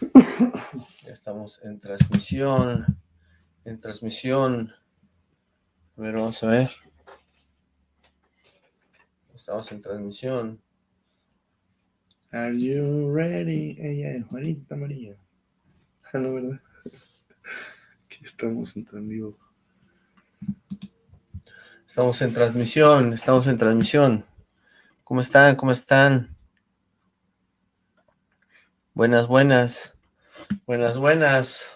Ya estamos en transmisión. En transmisión. A ver, vamos a ver. Estamos en transmisión. Are you ready? Ella es Juanita María. Ah, no, ¿verdad? Aquí estamos en vivo. Estamos en transmisión, estamos en transmisión. ¿Cómo están? ¿Cómo están? Buenas, buenas. Buenas, buenas.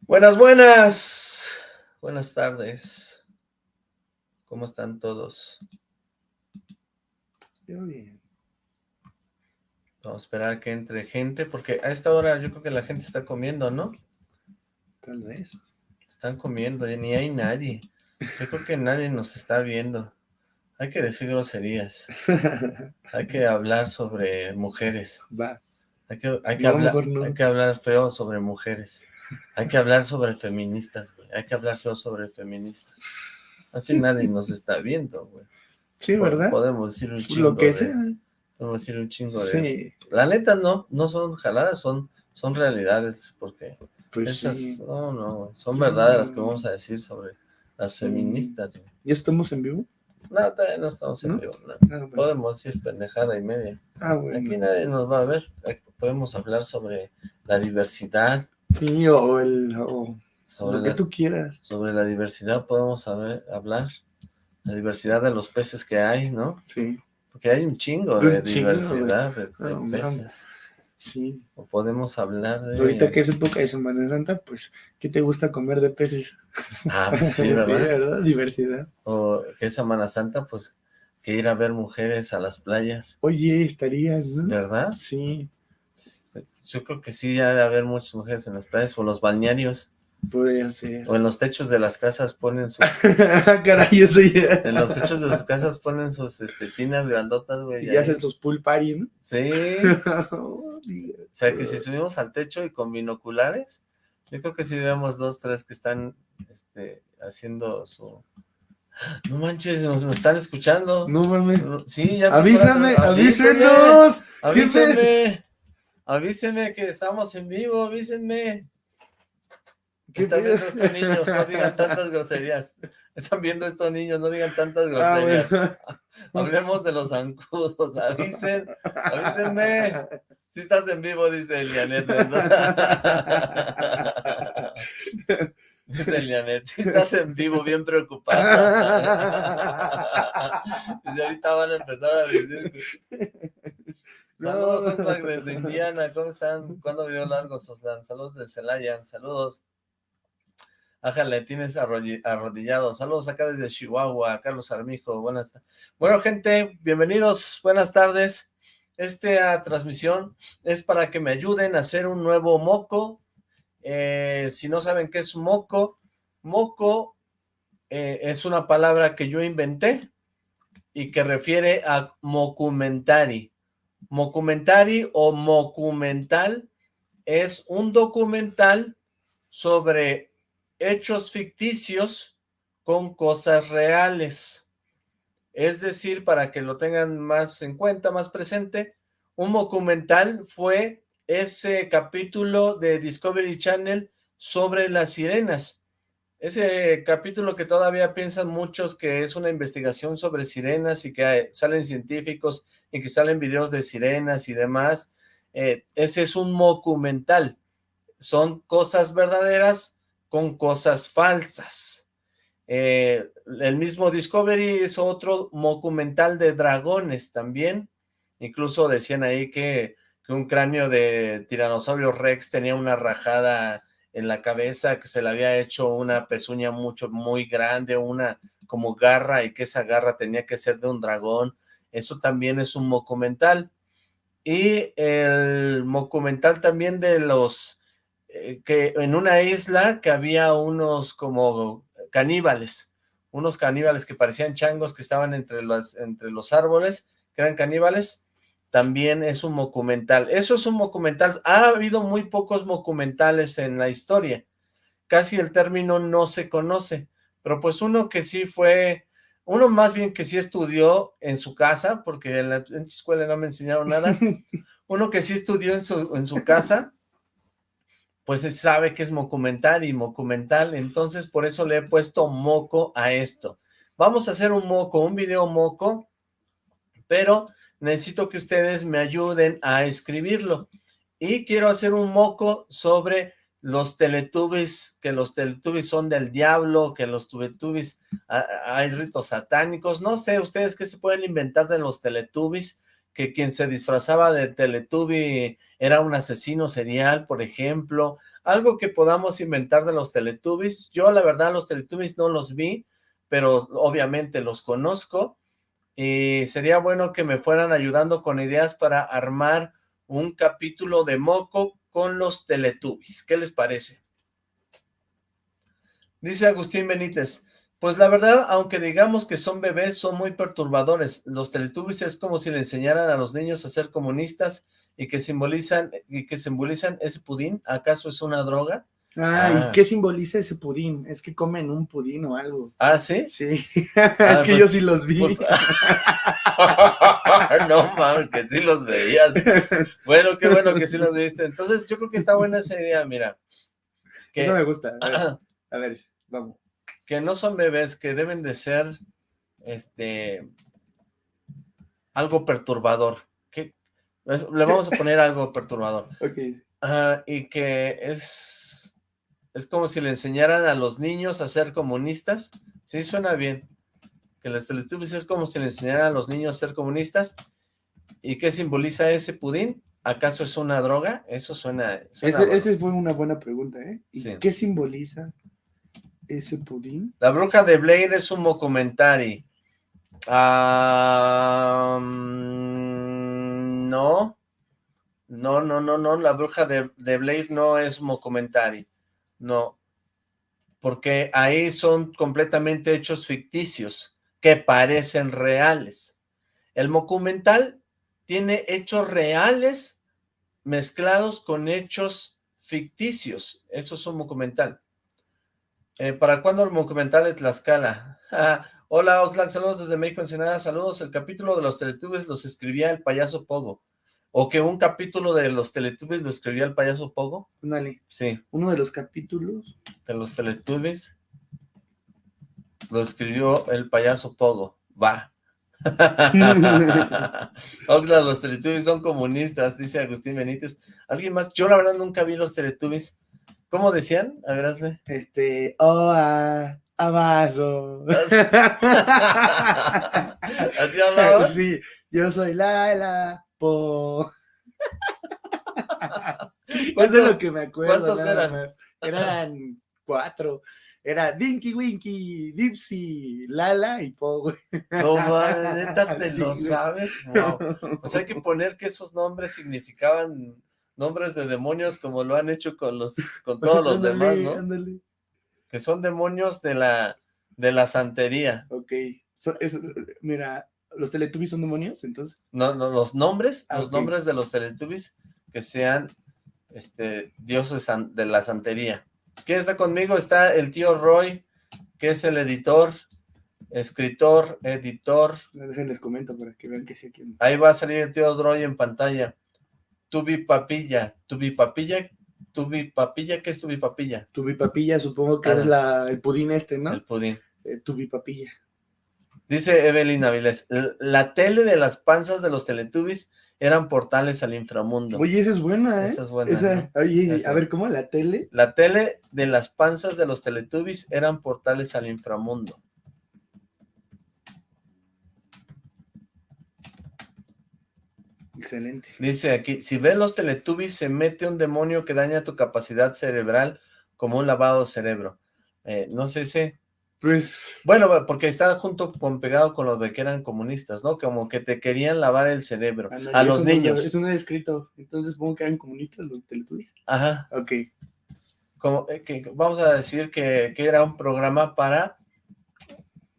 Buenas, buenas. Buenas tardes. ¿Cómo están todos? Yo bien. Vamos a esperar que entre gente, porque a esta hora yo creo que la gente está comiendo, ¿no? Tal vez. Están comiendo, y ni hay nadie. Yo creo que nadie nos está viendo. Hay que decir groserías. Hay que hablar sobre mujeres. Va. Hay que, hay que, No, hablar, mejor no. hay que hablar feo sobre mujeres. Hay que hablar sobre feministas, güey. Hay que hablar feo sobre feministas. Al fin nadie nos está viendo, güey. Sí, ¿verdad? Podemos decir un chingo Lo que de- sea. Podemos decir un chingo de... Sí, La neta no, no son jaladas, son, son realidades, porque pues esas, sí. no, no, son Sí. verdades las que vamos a decir sobre las feministas, güey. ¿Ya estamos en vivo? No, todavía no estamos en ¿No? vivo, no. Ah, bueno. Podemos decir pendejada y media. Ah, bueno. Aquí nadie nos va a ver. Podemos hablar sobre la diversidad, Sí, o, el, o sobre lo que la, tú quieras. sobre la diversidad podemos saber- hablar. La diversidad de los peces que hay, ¿no? Sí, Porque hay un chingo Un de chingo, diversidad de, mames. peces. Sí. O podemos hablar de... Ahorita que es época de Semana Santa, pues, ¿qué te gusta comer de peces? Ah, pues sí, ¿verdad? Diversidad. O que es Semana Santa, pues, que ir a ver mujeres a las playas, Oye, estarías. ¿verdad? Sí, Yo creo que sí, ha de haber muchas mujeres en las playas, o los balnearios, podría ser. o en los techos de las casas ponen sus... Caray, eso ya. En los techos de sus casas ponen sus este, tinas grandotas, güey. Y ahí. hacen sus pool party, ¿no? Sí, Oh, Dios. o sea que si subimos al techo y con binoculares, yo creo que sí vemos dos, tres que están este, haciendo su... No manches, nos, están escuchando. No mames. Sí, ya Avísame, avísenos. Avísenme, avísenme que estamos en vivo, avísenme. ¿Qué Están viendo estos niños, no digan tantas groserías. Están viendo estos niños, no digan tantas Ah, groserías. bueno. Hablemos de los zancudos, avisen, avísenme. Si estás en vivo, dice Elianet. Dice Elianet, si estás en vivo, bien preocupada. Dice, ahorita van a empezar a decir... Saludos, No. Desde Indiana, ¿cómo están? ¿Cuándo video largo, Soslan? Saludos de Celaya, saludos. Ájale, tienes arrodillado. Saludos acá desde Chihuahua, Carlos Armijo, buenas Bueno, gente, bienvenidos, buenas tardes. Esta transmisión es para que me ayuden a hacer un nuevo moco. Eh, si no saben qué es moco, moco eh, es una palabra que yo inventé y que refiere a mocumentari. Mocumentari o mocumental es un documental sobre hechos ficticios con cosas reales. Es decir, para que lo tengan más en cuenta, más presente, un documental fue ese capítulo de Discovery Channel sobre las sirenas. Ese capítulo que todavía piensan muchos que es una investigación sobre sirenas y que salen científicos y que salen videos de sirenas y demás, eh, ese es un documental. Son cosas verdaderas con cosas falsas. Eh, el mismo Discovery hizo otro documental de dragones también. Incluso decían ahí que, que un cráneo de tiranosaurio rex tenía una rajada en la cabeza, que se le había hecho una pezuña mucho, muy grande, una como garra, y que esa garra tenía que ser de un dragón. Eso también es un documental. Y el documental también de los, eh, que en una isla que había unos como caníbales, unos caníbales que parecían changos que estaban entre los, entre los árboles, que eran caníbales, también es un documental. Eso es un documental. Ha habido muy pocos documentales en la historia. Casi el término no se conoce, pero pues uno que sí fue, uno más bien que sí estudió en su casa, porque en la, en escuela no me enseñaron nada, un uno que sí estudió en su, en su casa, pues sabe que es mocumental y mocumental, entonces por eso le he puesto moco a esto. Vamos a hacer un moco, un video moco, pero necesito que ustedes me ayuden a escribirlo. Y quiero hacer un moco sobre los teletubbies, que los teletubbies son del diablo, que los teletubbies hay ritos satánicos, no sé, ustedes qué se pueden inventar de los teletubbies, que quien se disfrazaba de teletubby era un asesino serial, por ejemplo, algo que podamos inventar de los teletubbies, yo la verdad los teletubbies no los vi, pero obviamente los conozco, y sería bueno que me fueran ayudando con ideas para armar un capítulo de Moco con los Teletubbies. ¿Qué les parece? Dice Agustín Benítez, pues la verdad, aunque digamos que son bebés, son muy perturbadores. Los Teletubbies es como si le enseñaran a los niños a ser comunistas y que simbolizan y que simbolizan ese pudín. ¿Acaso es una droga? Ah, ¿y ah. qué simboliza ese pudín? Es que comen un pudín o algo. ¿Ah, sí? Sí. Ah, es que yo pues, sí los vi. Pues, no mames, que sí los veías. Bueno, qué bueno que sí los viste. Entonces, yo creo que está buena esa idea, mira. Que, Eso me gusta. A ver, a ver, vamos. Que no son bebés, que deben de ser, este, algo perturbador. Que, le vamos a poner algo perturbador. Ok. y que es, es como si le enseñaran a los niños a ser comunistas. Sí, suena bien que los Teletubbies es como si le enseñaran a los niños a ser comunistas. ¿Y qué simboliza ese pudín? ¿Acaso es una droga? Eso suena... esa fue una buena pregunta, ¿eh? ¿Y qué simboliza La bruja de Blair es un documentary. no. No, no, no, no. La bruja de, de Blair no es un documentary. No. Porque ahí son completamente hechos ficticios que parecen reales. El documental tiene hechos reales mezclados con hechos ficticios. Eso es un documental. Eh, ¿Para cuándo el documental de Tlaxcala? Hola Oxlack, saludos desde México Ensenada, saludos. El capítulo de los Teletubbies los escribía el payaso Pogo. ¿O que un capítulo de los Teletubbies lo escribía el payaso Pogo? Dale. Sí. Uno de los capítulos. De los Teletubbies. Lo escribió el payaso Pogo. Va. Oxlack, los Teletubbies son comunistas, dice Agustín Benítez. ¿Alguien más? Yo la verdad nunca vi los Teletubbies. ¿Cómo decían? A ver, hazle. Este, oh, a, abazo. ¿Así hablaba? Sí, yo soy Laila Po. Eso es lo que me acuerdo. ¿Cuántos eran? Eran cuatro era Dinky Winky, Dipsy, Lala y Po, No, neta, te lo sabes, O sea, hay que poner que esos nombres significaban nombres de demonios como lo han hecho con los con todos los demás, ¿no? Que son demonios de la de la santería. Ok. mira, ¿los Teletubbies son demonios, entonces? No, no, los nombres, ah, los nombres de los Teletubbies que sean este dioses de la santería. ¿Quién está conmigo? Está el tío Roy, que es el editor, escritor, editor. Déjenles comento para que vean que sí aquí. Ahí va a salir el tío Roy en pantalla. Tubi Papilla, Tubi Papilla, Tubi Papilla, ¿qué es Tubi Papilla? Tubi Papilla, supongo que es la, el pudín este, ¿no? El pudín. Eh, tubi Papilla. Dice Evelyn Avilés, la tele de las panzas de los Teletubbies eran portales al inframundo. Oye, esa es buena, ¿eh? Esa es buena. Oye, a ver, ¿cómo la tele? La tele de las panzas de los Teletubbies eran portales al inframundo. Excelente. Dice aquí, si ves los Teletubbies, se mete un demonio que daña tu capacidad cerebral como un lavado cerebro. Eh, no sé si pues... Bueno, porque está junto con pegado con lo de que eran comunistas, ¿no? Como que te querían lavar el cerebro a los niños. eso no es escrito, entonces supongo que eran comunistas los teletubbies. Ajá. Ok. Como, eh, que, vamos a decir que, era un programa para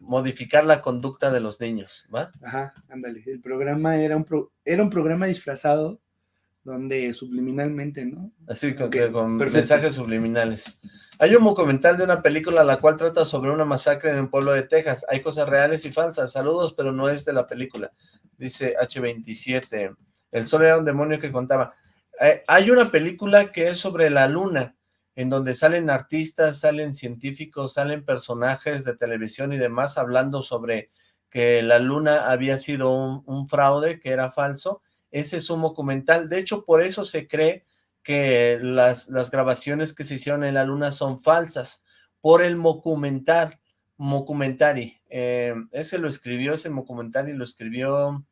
modificar la conducta de los niños, ¿va? Ajá, ándale. El programa era un, era un programa disfrazado donde subliminalmente, ¿no? Así, con, con mensajes subliminales. Hay un documental de una película la cual trata sobre una masacre en un pueblo de Texas. Hay cosas reales y falsas. Saludos, pero no es de la película. Dice H27. El sol era un demonio que contaba. Eh, hay una película que es sobre la luna, en donde salen artistas, salen científicos, salen personajes de televisión y demás hablando sobre que la luna había sido un, fraude, que era falso. Ese es un documental. De hecho, por eso se cree que las, grabaciones que se hicieron en la luna son falsas, por el documental, documentari. Eh, ese lo escribió, ese documentari lo escribió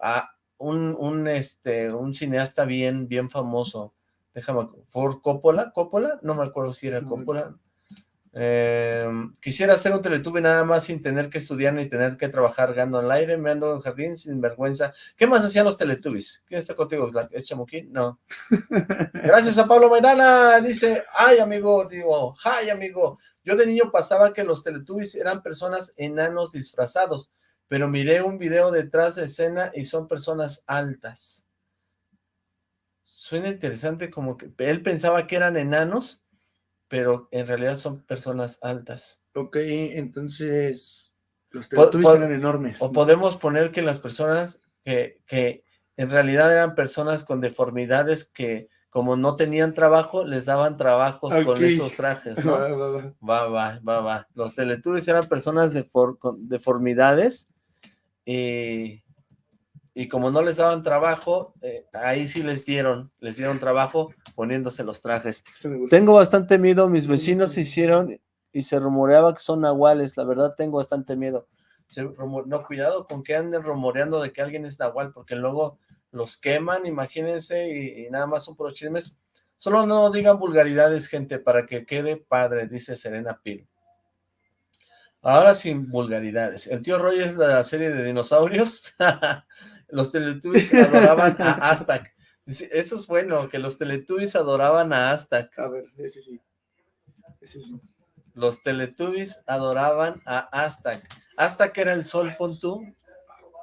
a un, un, este, un cineasta bien, bien famoso déjame, ¿for Coppola? ¿Coppola? No me acuerdo si era Coppola. Em, quisiera hacer un teletube nada más sin tener que estudiar ni tener que trabajar ganando al aire, me ando en jardín sin vergüenza. ¿Qué más hacían los teletubbies? ¿Quién está contigo? ¿Es Chamuquín? No. Gracias a Pablo Maidana. Dice, ay amigo, digo, ay amigo. Yo de niño pasaba que los teletubbies eran personas enanos disfrazados, pero miré un video detrás de escena y son personas altas. Suena interesante como que él pensaba que eran enanos, pero en realidad son personas altas. Ok, entonces los Teletubbies eran enormes. O podemos poner que las personas que, que en realidad eran personas con deformidades que como no tenían trabajo, les daban trabajos con esos trajes, ¿no? Va, va, va, va. Los Teletubbies eran personas de con deformidades y y como no les daban trabajo, eh, ahí sí les dieron, les dieron trabajo poniéndose los trajes. Tengo bastante miedo, mis vecinos se hicieron y se rumoreaba que son nahuales, la verdad tengo bastante miedo. no, cuidado con que anden rumoreando de que alguien es nahual, porque luego los queman, imagínense, y, nada más son por los chismes. Solo no digan vulgaridades, gente, para que quede padre, dice Serena Pil. Ahora sin vulgaridades. El tío Roy es de la serie de dinosaurios. Los Teletubbies adoraban a Aztac. Eso es bueno, que los Teletubbies adoraban a Aztac. A ver, ese sí. Ese sí. Los Teletubbies adoraban a Aztac. Aztac era el sol, pon tú.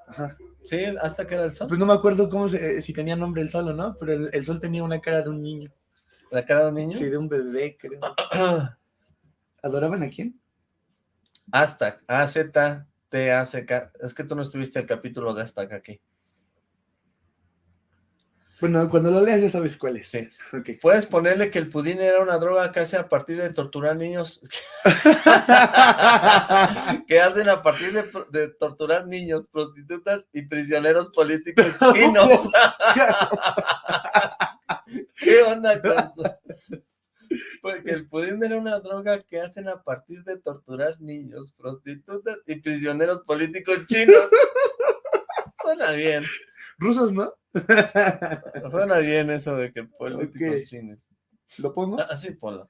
Ajá. Sí, Aztac era el sol. Pues no me acuerdo cómo se, si tenía nombre el sol o no, pero el, sol tenía una cara de un niño. ¿La cara de un niño? Sí, de un bebé, creo. ¿Adoraban a quién? Aztac, A-Z-T-A-C-K. Es que tú no estuviste el capítulo de Aztac aquí. Bueno, cuando lo leas ya sabes cuál es. Sí. Puedes ponerle que el pudín era una droga que hace a partir de torturar niños. que hacen a partir de, torturar niños, prostitutas y prisioneros políticos chinos. ¿Qué onda con Porque el pudín era una droga que hacen a partir de torturar niños, prostitutas y prisioneros políticos chinos. Suena bien. Rusos, ¿no? Suena bien eso de que políticos chinos. ¿Lo pongo? Ah, sí, ponlo.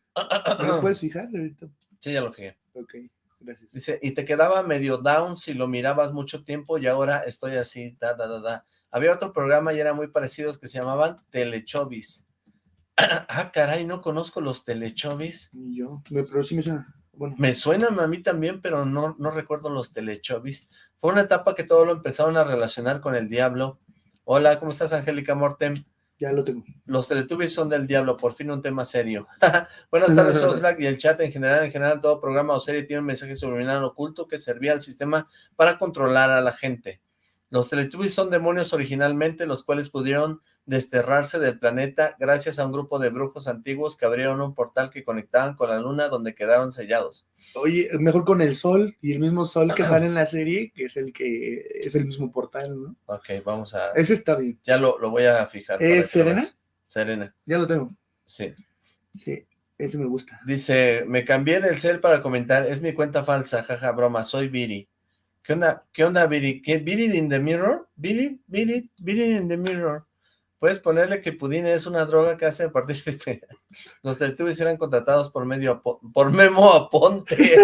¿Lo puedes fijar ahorita? Sí, ya lo fijé. Ok, gracias. Dice, y te quedaba medio down si lo mirabas mucho tiempo y ahora estoy así, da, da, da, da. Había otro programa y eran muy parecidos que se llamaban Telechovis. ah, caray, no conozco los Telechovis. Ni yo, pero sí me suena. Bueno. Me suenan a mí también, pero no, no recuerdo los Telechovis. Fue una etapa que todo lo empezaron a relacionar con el diablo. Hola, ¿cómo estás, Angélica Mortem? Ya lo tengo. Los Teletubbies son del diablo, por fin un tema serio. Buenas tardes, Oxlack, y el chat en general, en general, todo programa o serie tiene un mensaje subliminal oculto que servía al sistema para controlar a la gente. Los Teletubbies son demonios originalmente, los cuales pudieron desterrarse del planeta gracias a un grupo de brujos antiguos que abrieron un portal que conectaban con la luna donde quedaron sellados. Oye, mejor con el sol y el mismo sol que sale en la serie, que es el que es el mismo portal, ¿no? Ok, vamos a... Ese está bien. Ya lo, voy a fijar. ¿Es Serena? Serena. Ya lo tengo. Sí. Sí, ese me gusta. Dice, me cambié del cel para comentar, es mi cuenta falsa, jaja, broma, soy Viri. ¿Qué onda, qué onda, Viri? ¿Qué, ¿Viri in the mirror? ¿Viri? ¿Viri? ¿Viri in the mirror? Puedes ponerle que Pudine es una droga que hace a partir de... Los Teletubbies eran contratados por medio... Por Memo Aponte.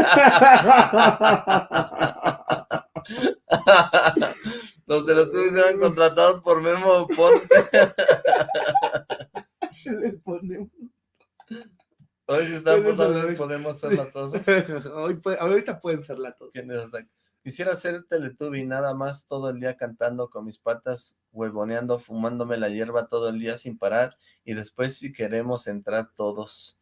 Los Teletubbies eran contratados por Memo Aponte. Hoy sí estamos, podemos ser latosos. Hoy, ahorita pueden ser latosos. Quisiera ser Teletubby nada más todo el día cantando con mis patas, huevoneando, fumándome la hierba todo el día sin parar y después si queremos entrar todos.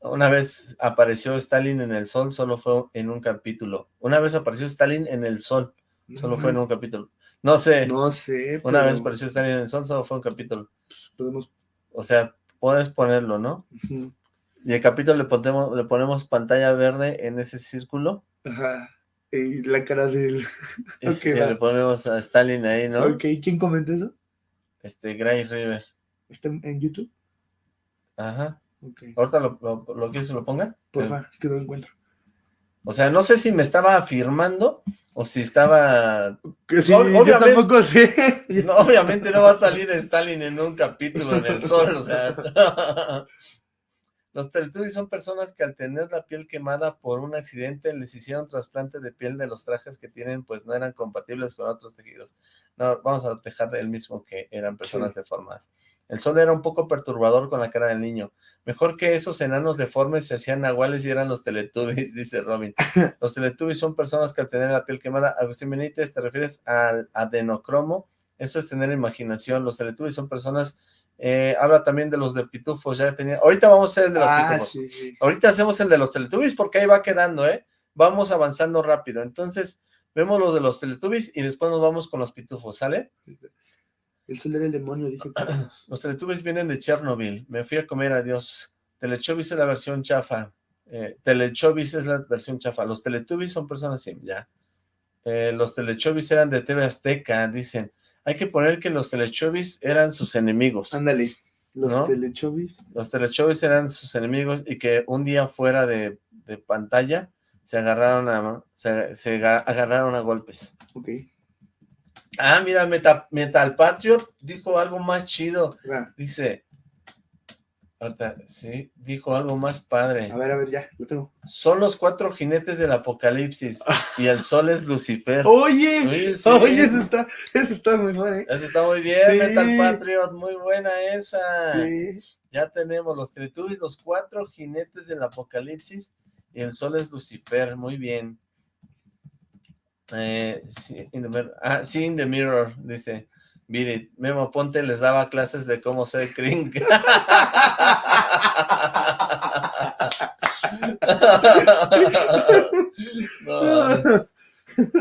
Una vez apareció Stalin en el sol, solo fue en un capítulo. Una vez apareció Stalin en el sol, solo fue en un capítulo. No sé. No sé. Una pero, vez pareció estar en el sol, solo fue un capítulo. pues, podemos... O sea, puedes ponerlo, ¿no? Y el capítulo le ponemos, le ponemos pantalla verde en ese círculo. Ajá. Y la cara del... y- Ok, y va. le ponemos a Stalin ahí, ¿no? Ok, ¿quién comenta eso? Este, Gray River. ¿Está en, YouTube? Ajá. Ok. ¿Ahorita lo, lo, lo quieres que lo ponga? Porfa, es que no lo encuentro. O sea, no sé si me estaba afirmando o si estaba... Que sí, Ob- yo obviamente- tampoco sé. No, obviamente no va a salir Stalin en un capítulo en el sol, o sea... Los Teletubbies son personas que al tener la piel quemada por un accidente les hicieron trasplante de piel de los trajes que tienen, pues no eran compatibles con otros tejidos. No, vamos a dejar el mismo que eran personas deformadas. El sol era un poco perturbador con la cara del niño. Mejor que esos enanos deformes se hacían nahuales y eran los Teletubbies, dice Robin. Los Teletubbies son personas que al tener la piel quemada, Agustín Benítez, ¿te refieres al adenocromo? Eso es tener imaginación. Los Teletubbies son personas... eh, habla también de los de pitufos, ya tenía... Ahorita vamos a hacer el de los Ah, pitufos. sí, sí. Ahorita hacemos el de los Teletubbies porque ahí va quedando, ¿eh? Vamos avanzando rápido. Entonces, vemos los de los Teletubbies y después nos vamos con los pitufos, ¿sale? El sol era el demonio, dice. Los Teletubbies vienen de Chernobyl. Me fui a comer, adiós. Telechovis es la versión chafa. Eh, Telechovis es la versión chafa. Los Teletubbies son personas sim, ya. Eh, los Telechovis eran de TV Azteca, dicen. Hay que poner que los Telechovis eran sus enemigos. Ándale. Los ¿No? telechovis. Los Telechovis eran sus enemigos y que un día fuera de, de pantalla se agarraron a se, se ga- agarraron a golpes. Ok. Ah, mira, Meta- Metal Patriot dijo algo más chido. Va. Dice, ahorita, sí, dijo algo más padre. A ver, a ver, ya, lo tengo. Son los cuatro jinetes del apocalipsis y el sol es Lucifer. Oye, Oye, sí. oye, eso está, eso está mejor, ¿eh? Esa está muy bien, Sí. Metal Patriot, muy buena esa. Sí. Ya tenemos los Teletubbies, los cuatro jinetes del apocalipsis y el sol es Lucifer, muy bien. Eh, sí, in the mirror. Ah, sí, in the mirror, dice. It. Memo Ponte les daba clases de cómo ser Kring. No,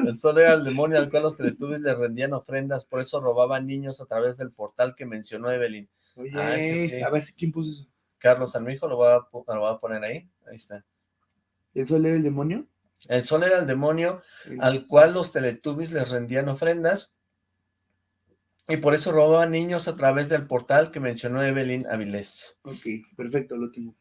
el sol era el demonio al cual los Teletubbies le rendían ofrendas, por eso robaban niños a través del portal que mencionó Evelyn. Oye, Ah, sí, sí. a ver, ¿quién puso eso? Carlos Armijo, lo voy a, pu- lo voy a poner ahí. Ahí está. ¿El sol era el demonio? El sol era el demonio al cual los Teletubbies les rendían ofrendas y por eso robaban niños a través del portal que mencionó Evelyn Avilés. Ok, perfecto, lo tengo.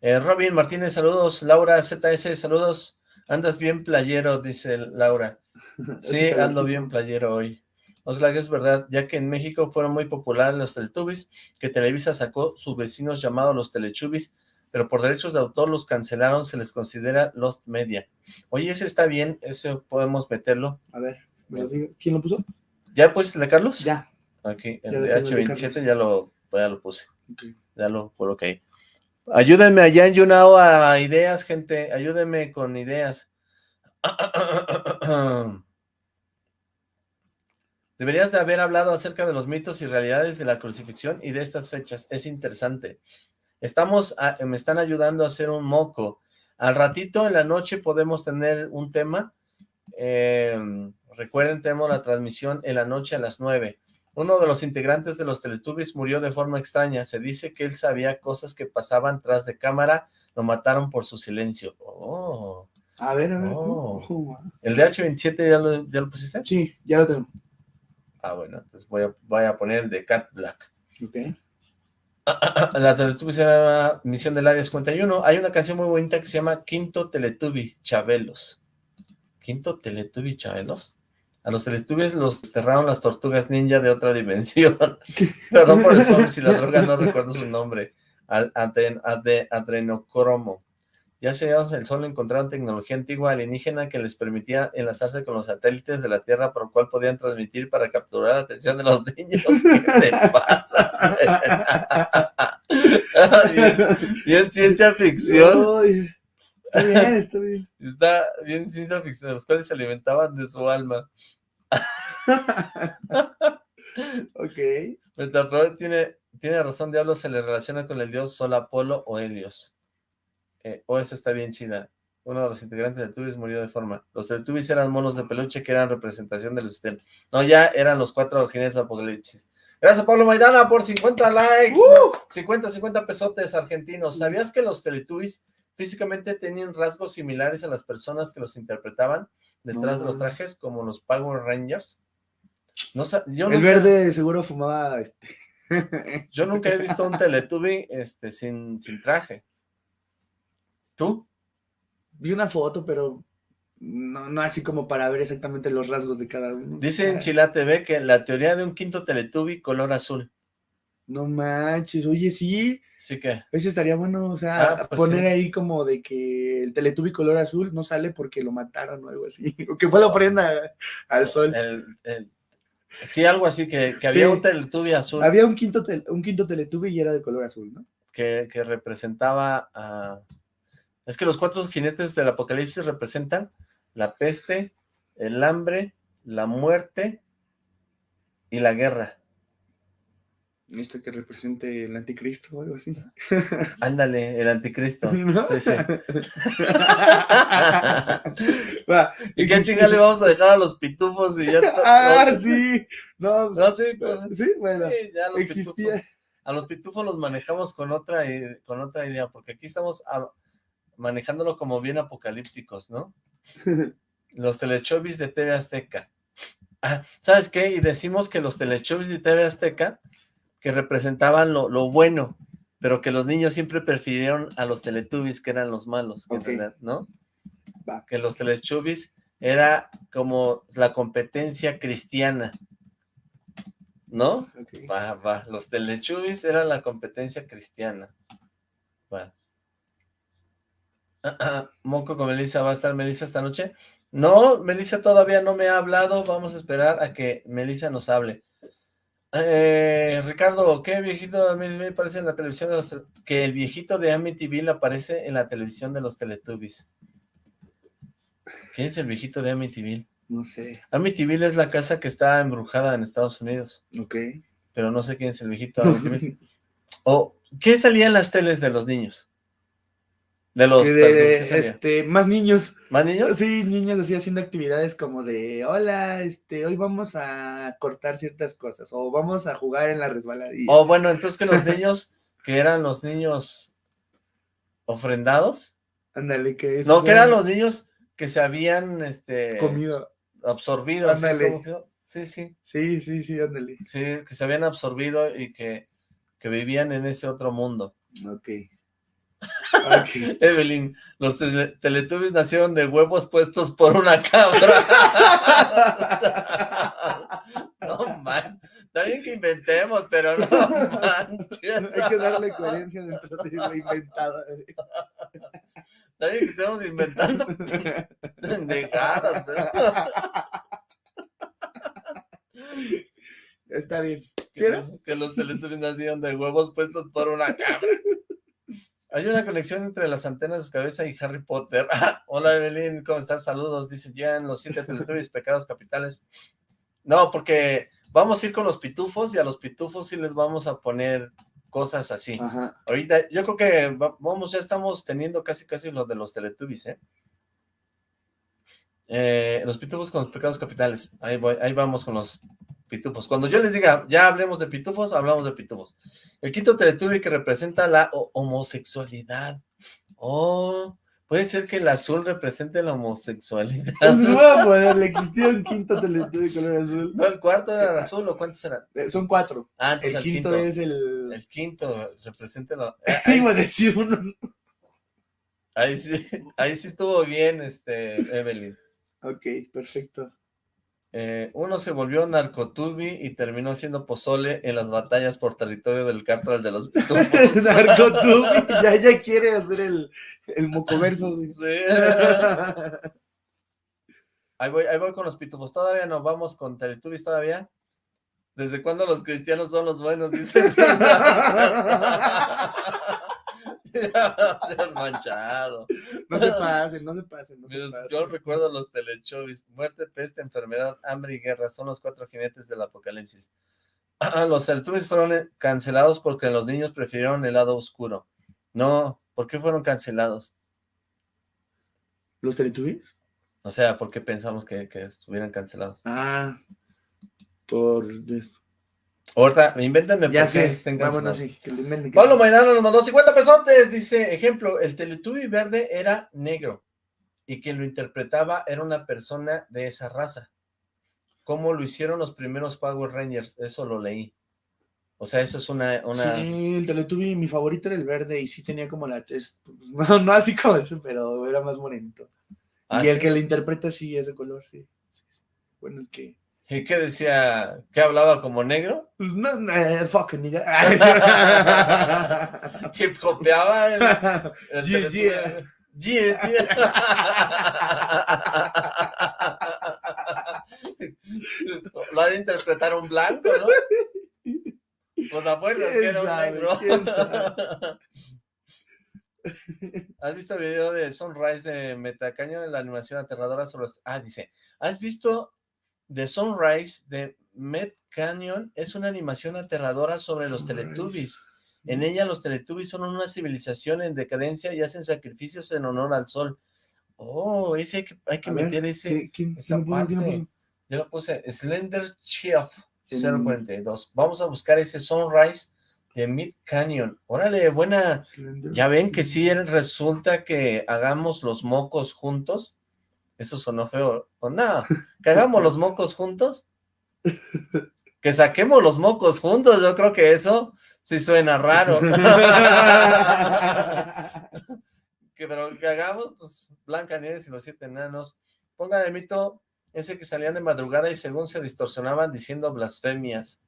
Eh, Robin Martínez, saludos. Laura ZS, saludos. Andas bien playero, dice Laura. Sí, ando bien playero hoy. Oxlack es verdad, ya que en México fueron muy populares los Teletubbies, que Televisa sacó sus vecinos llamados los Telechubbies, pero por derechos de autor los cancelaron, se les considera Lost Media. Oye, ese está bien, eso podemos meterlo. A ver, ¿me lo digo? ¿quién lo puso? ¿Ya pusiste el de Carlos? Ya. Aquí, Ya el de H27 Carlos. ya lo, ya lo puse, ya lo coloqué ahí. Ayúdenme allá en YouNow a ideas, gente, ayúdenme con ideas. Deberías de haber hablado acerca de los mitos y realidades de la crucifixión y de estas fechas. Es interesante. Estamos, a- me están ayudando a hacer un moco. Al ratito en la noche podemos tener un tema. Eh, recuerden, tenemos la transmisión en la noche a las 9. Uno de los integrantes de los Teletubbies murió de forma extraña. Se dice que él sabía cosas que pasaban tras de cámara. Lo mataron por su silencio. Oh. A ver, a ver. Oh. ¿El de H27 ya lo, ya lo pusiste? Sí, ya lo tengo. Ah, bueno, entonces voy a, voy a poner el de Cat Black. Ok. La Teletubbies era Misión del Área 51. Hay una canción muy bonita que se llama Quinto Teletubby Chabelos. ¿Quinto Teletubby Chabelos? A los Teletubbies los desterraron las tortugas ninja de otra dimensión. Perdón por el spoiler, si la droga no recuerdo su nombre. Al adren- adrenocromo. Ya sellados el sol encontraron tecnología antigua alienígena que les permitía enlazarse con los satélites de la Tierra, por lo cual podían transmitir para capturar la atención de los niños. ¿Qué te pasa? bien, bien ciencia ficción. Está bien, está bien. Está bien ciencia ficción, los cuales se alimentaban de su alma. Ok. Metaprod tiene, tiene razón, Diablo se le relaciona con el dios Sol, Apolo o Helios. Eh, o esa está bien chida. uno de los integrantes de Teletubbies murió de forma. Los Teletubbies eran monos de peluche que eran representación del usted. No, ya eran los cuatro jinetes de Apocalipsis. Gracias, Pablo Maidana, por 50 likes. 50, 50 pesotes argentinos. ¿Sabías que los Teletubbies físicamente tenían rasgos similares a las personas que los interpretaban detrás de los trajes, como los Power Rangers? No, yo El verde seguro fumaba... Este... yo nunca he visto un Teletubby este, sin, sin traje. ¿Tú? Vi una foto, pero no, no así como para ver exactamente los rasgos de cada uno. Dice en Chila TV que la teoría de un quinto Teletubby color azul. No manches, oye, sí. Sí que. Ese estaría bueno, o sea, ah, pues poner ahí como de que el Teletubby color azul no sale porque lo mataron o algo así. O que fue la ofrenda al sol. sí, algo así, que, había un Teletubby azul. Había un quinto, un quinto Teletubby y era de color azul, ¿no? Que, que representaba a... Es que los cuatro jinetes del apocalipsis representan la peste, el hambre, la muerte y la guerra. ¿Esto que represente el anticristo o algo así? Ándale, el anticristo. Sí, sí. ¿Y qué chingada le vamos a dejar a los pitufos y ya Ah, sí. No, no sí, sí, bueno. existía. a los pitufos los manejamos con otra, con otra idea, porque aquí estamos manejándolo como bien apocalípticos, ¿no? los telechovis de TV Azteca. Ah, ¿Sabes qué? Y decimos que los telechovis de TV Azteca, que representaban lo, bueno, pero que los niños siempre prefirieron a los teletubbies, que eran los malos, ¿no? Que los teletubbies era como la competencia cristiana, ¿no? Va, va, los teletubbies eran la competencia cristiana. Va. Moco con Melissa, ¿va a estar Melissa esta noche? No, Melissa todavía no me ha hablado, vamos a esperar a que Melissa nos hable. Eh, Ricardo, ¿qué viejito de me aparece en la televisión de los... Que el viejito de Amityville aparece en la televisión de los Teletubbies. ¿Quién es el viejito de Amityville? No sé. Amityville es la casa que está embrujada en Estados Unidos. Ok. Pero no sé quién es el viejito de Amityville. o, ¿qué salía en las teles de los niños? De los... este, más niños. ¿Más niños? Sí, niños así haciendo actividades como de, hola, este, hoy vamos a cortar ciertas cosas, o vamos a jugar en la resbaladilla. O bueno, entonces que los niños, que eran los niños ofrendados. Ándale, que No, que eran los niños que se habían, este... Comido. Absorbido. Ándale. sí, sí. Sí, sí, sí, ándale. Sí, que se habían absorbido y que, que vivían en ese otro mundo. Ok. Evelyn, los teletubbies nacieron de huevos puestos por una cabra. no man, está bien que inventemos, pero no manches. Hay que darle coherencia dentro de lo inventado. Está bien que estemos inventando pendejadas, pero... Está bien. Que los, que los teletubbies nacieron de huevos puestos por una cabra. Hay una conexión entre las antenas de su cabeza y Harry Potter. Hola Evelyn, ¿cómo estás? Saludos, dice Jan, los siete teletubbies, pecados capitales. No, porque vamos a ir con los pitufos y a los pitufos sí les vamos a poner cosas así. Ahorita, yo creo que vamos, ya estamos teniendo casi casi lo de los teletubbies, ¿eh? ¿eh? los pitufos con los pecados capitales. Ahí, voy, ahí vamos con los pitufos. Cuando yo les diga, ya hablemos de pitufos, hablamos de pitufos. El quinto Teletubby que representa la homosexualidad. Oh, puede ser que el azul represente la homosexualidad. Entonces voy a ponerle, existía un quinto Teletubby color azul. No, el cuarto era el azul, ¿o cuántos eran? Eh, son cuatro. Ah, entonces el, quinto, es el... El quinto representa la... Iba a decir uno. Ahí sí, ahí sí estuvo bien, este, Evelyn. Ok, perfecto. Eh, uno se volvió narcotubi y terminó siendo pozole en las batallas por territorio del cártel de los pitufos. narcotubi, ya, ya quiere hacer el, el mocoverso. ahí, voy, ahí voy con los pitufos. Todavía no vamos con Teletubbies todavía. ¿Desde cuándo los cristianos son los buenos? Dices. no seas manchado. No se pasen, no se pasen. Yo recuerdo los telechovis. Muerte, peste, enfermedad, hambre y guerra. Son los cuatro jinetes del apocalipsis. los teletubbies fueron eh, cancelados porque los niños prefirieron el lado oscuro. No, ¿por qué fueron cancelados? ¿Los Teletubbies? O sea, ¿por qué pensamos que, que estuvieran cancelados? Ah, por eso. Ahorita, invéntenme Ya sé, vámonos, sí, que lo inventen. Pablo Maidana nos mandó 50 pesotes, dice, ejemplo, el Teletubby verde era negro y quien lo interpretaba era una persona de esa raza. ¿Cómo lo hicieron los primeros Power Rangers? Eso lo leí. O sea, eso es una... una... Sí, el Teletubby, mi favorito era el verde y sí tenía como la test. No, no así como ese, pero era más bonito. Ah, y el que lo interpreta sí es de color, sí. Bueno, el que. ¿Y qué decía? ¿Qué hablaba como negro? Pues no, no, fucking nigga. ¿Hip hopeaba? El, el Yeah. Lo ha de interpretar un blanco, ¿no? Pues acuerdas que ¿Quién era un negro. ¿Has visto el video de Sunrise de Metacaño en la animación aterradora sobre los... Ah, dice, ¿has visto The Sunrise de Met Canyon? Es una animación aterradora sobre los. Teletubbies. En ella los Teletubbies son una civilización en decadencia y hacen sacrificios en honor al sol. Oh, ese hay que, hay que ver, meter ese... ¿qué- ¿Quién, esa. Yo lo puse Slender Chief En- 042. Vamos a buscar ese Sunrise de Mid Canyon. Órale, buena... Slender. Ya ven que sí resulta que hagamos los mocos juntos. Eso sonó feo. O no, que hagamos los mocos juntos. Que saquemos los mocos juntos. Yo creo que eso sí suena raro. que, pero que hagamos, pues, Blanca Nieves y los siete enanos. Pongan el mito ese que salían de madrugada y según se distorsionaban diciendo blasfemias.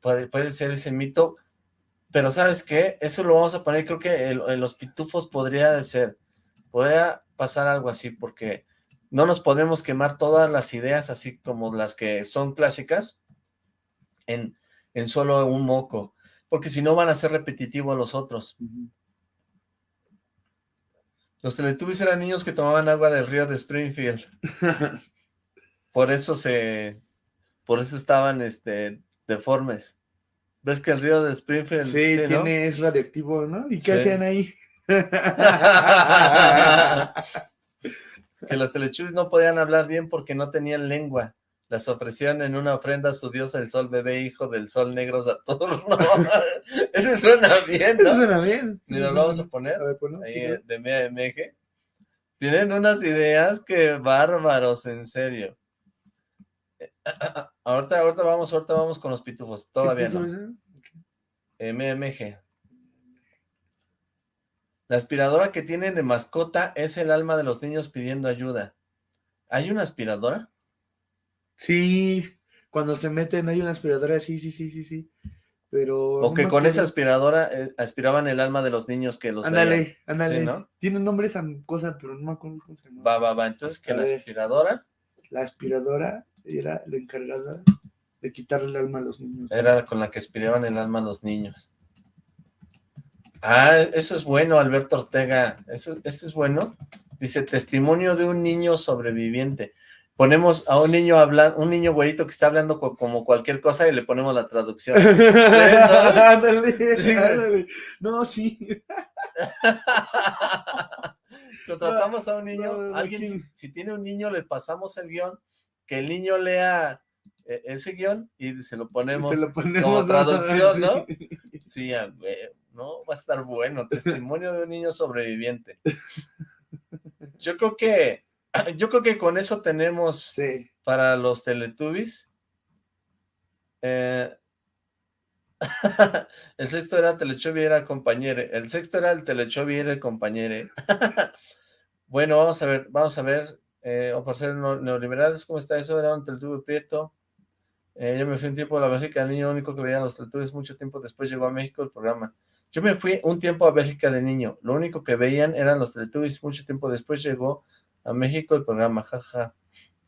Puede, puede ser ese mito, pero ¿sabes qué? Eso lo vamos a poner, creo que en los pitufos podría ser, podría pasar algo así, porque no nos podemos quemar todas las ideas así como las que son clásicas en, en solo un moco, porque si no van a ser repetitivos a los otros. Los Teletubbies eran niños que tomaban agua del río de Springfield, por eso se, por eso estaban, este, deformes. ¿Ves que el río de Springfield, Sí, ¿no? tiene, es radioactivo, ¿no? ¿Y qué Sí. hacían ahí? Que los Teletubbies no podían hablar bien porque no tenían lengua. Las ofrecían en una ofrenda a su diosa el sol bebé, hijo del sol negro Saturno. Ese suena bien, ¿no? suena bien. Eso lo vamos a poner. A ver, ponlo, ahí sí, eh, de MMG. Tienen unas ideas que bárbaros, en serio. Eh, Ahorita, ahorita vamos, ahorita vamos con los pitufos. ¿Qué Todavía no. ese? MMG. La aspiradora que tienen de mascota es el alma de los niños pidiendo ayuda. ¿Hay una aspiradora? Sí, cuando se meten hay una aspiradora, sí, sí, sí, sí, sí. Pero. O no que con esa aspiradora eh, aspiraban el alma de los niños que los. Ándale, ándale. Sí, ¿no? Tiene nombre esa cosa, pero no me acuerdo cómo se llama. Va, va, va. Entonces que la aspiradora La aspiradora era la encargada de quitarle el alma a los niños. era con la que aspiraban el alma a los niños. Ah, eso es bueno, Alberto Ortega. Eso, eso es bueno. Dice, testimonio de un niño sobreviviente. Ponemos a un niño hablando, un niño güerito que está hablando co- como cualquier cosa y le ponemos la traducción. ándale, Sí, ándale. No, sí. Contratamos a un niño, no, no, alguien, si, si tiene un niño, le pasamos el guion, que el niño lea eh, ese guion y se lo ponemos. Se lo ponemos como ¿no? traducción, ¿no? Sí. Sí, a ver, no, va a estar bueno. Testimonio de un niño sobreviviente. Yo creo que, yo creo que con eso tenemos Sí. para los Teletubbies. Eh, el sexto era Telechovi era compañere. El sexto era el Telechovi era el compañere. bueno, vamos a ver, vamos a ver. Eh, o por ser neoliberales, ¿cómo está eso? Era un Teletubby prieto. Eh, yo me fui un tiempo a la Bélgica, el niño único que veía los Teletubbies mucho tiempo después llegó a México el programa. Yo me fui un tiempo a Bélgica de niño, lo único que veían eran los Teletubbies, mucho tiempo después llegó a México el programa, jaja.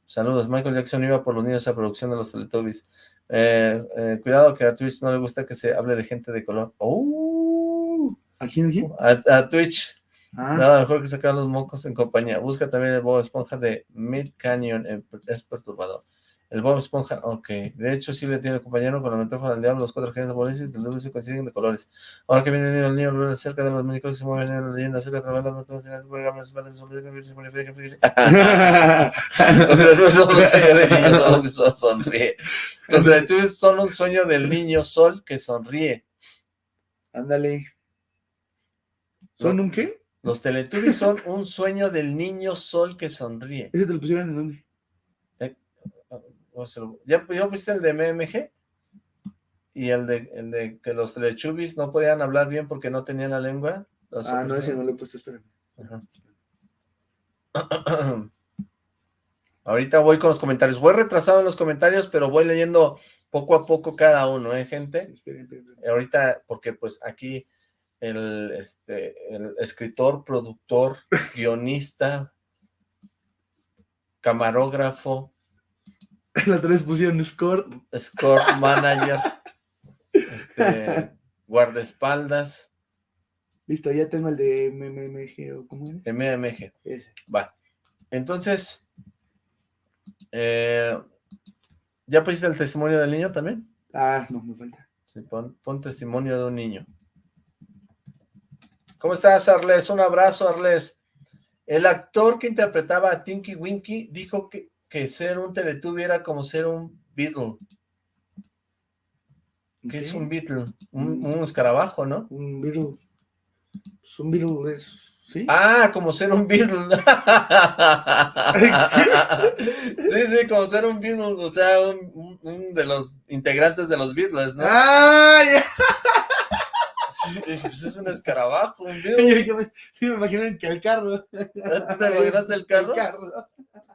Saludos, Michael Jackson iba por los niños a producción de los Teletubbies. Eh, eh, cuidado que a Twitch no le gusta que se hable de gente de color. ¡Oh! ¿A quién, a quién? A, a Twitch, Ah, nada mejor que sacar los mocos en compañía. Busca también el Bob Esponja de Mid Canyon, es perturbador. El Bob Esponja, ok. De hecho, sí le tiene el compañero con la metáfora del diablo, los cuatro genios japoneses del dulce coinciden de colores. Ahora que viene el niño, el cerca de los muñecos que se mueven en la leyenda, cerca de la banda, los programas, los Teletubbies son un sueño del niño sol que sonríe. Los Teletubbies son un sueño del niño sol que sonríe. Ándale. ¿Son un qué? Los Teletubbies son un sueño del niño sol que sonríe. ¿Ese te lo pusieron en dónde? ¿Ya, viste el de MMG? Y el de, el de que los Teletubbies no podían hablar bien porque no tenían la lengua. Ah, no, ese no lo he puesto, espera. Ahorita voy con los comentarios. Voy retrasado en los comentarios, pero voy leyendo poco a poco cada uno, ¿eh, gente? Ahorita, porque pues aquí el, este, el escritor, productor, guionista, camarógrafo. La otra vez pusieron score. Score manager. este, guardaespaldas. Listo, ya tengo el de MMG, ¿o cómo es? MMG. Ese. Va. Entonces, eh, ¿ya pusiste el testimonio del niño también? Ah, no, me falta. Sí, pon, pon testimonio de un niño. ¿Cómo estás, Arles? Un abrazo, Arles. El actor que interpretaba a Tinky Winky dijo que, que ser un Teletubby era como ser un Beatle. ¿Qué es un Beatle? Un, un, escarabajo, ¿no? Un Beatle. Pues un Beatle es... ¿Sí? Ah, como ser un Beatle. sí, sí, como ser un Beatle, o sea, un, un, de los integrantes de los Beatles, ¿no? ¡Ah, ya! pues es un escarabajo, un me, sí, me imaginé que el carro. ¿Te imaginaste el carro? El carro.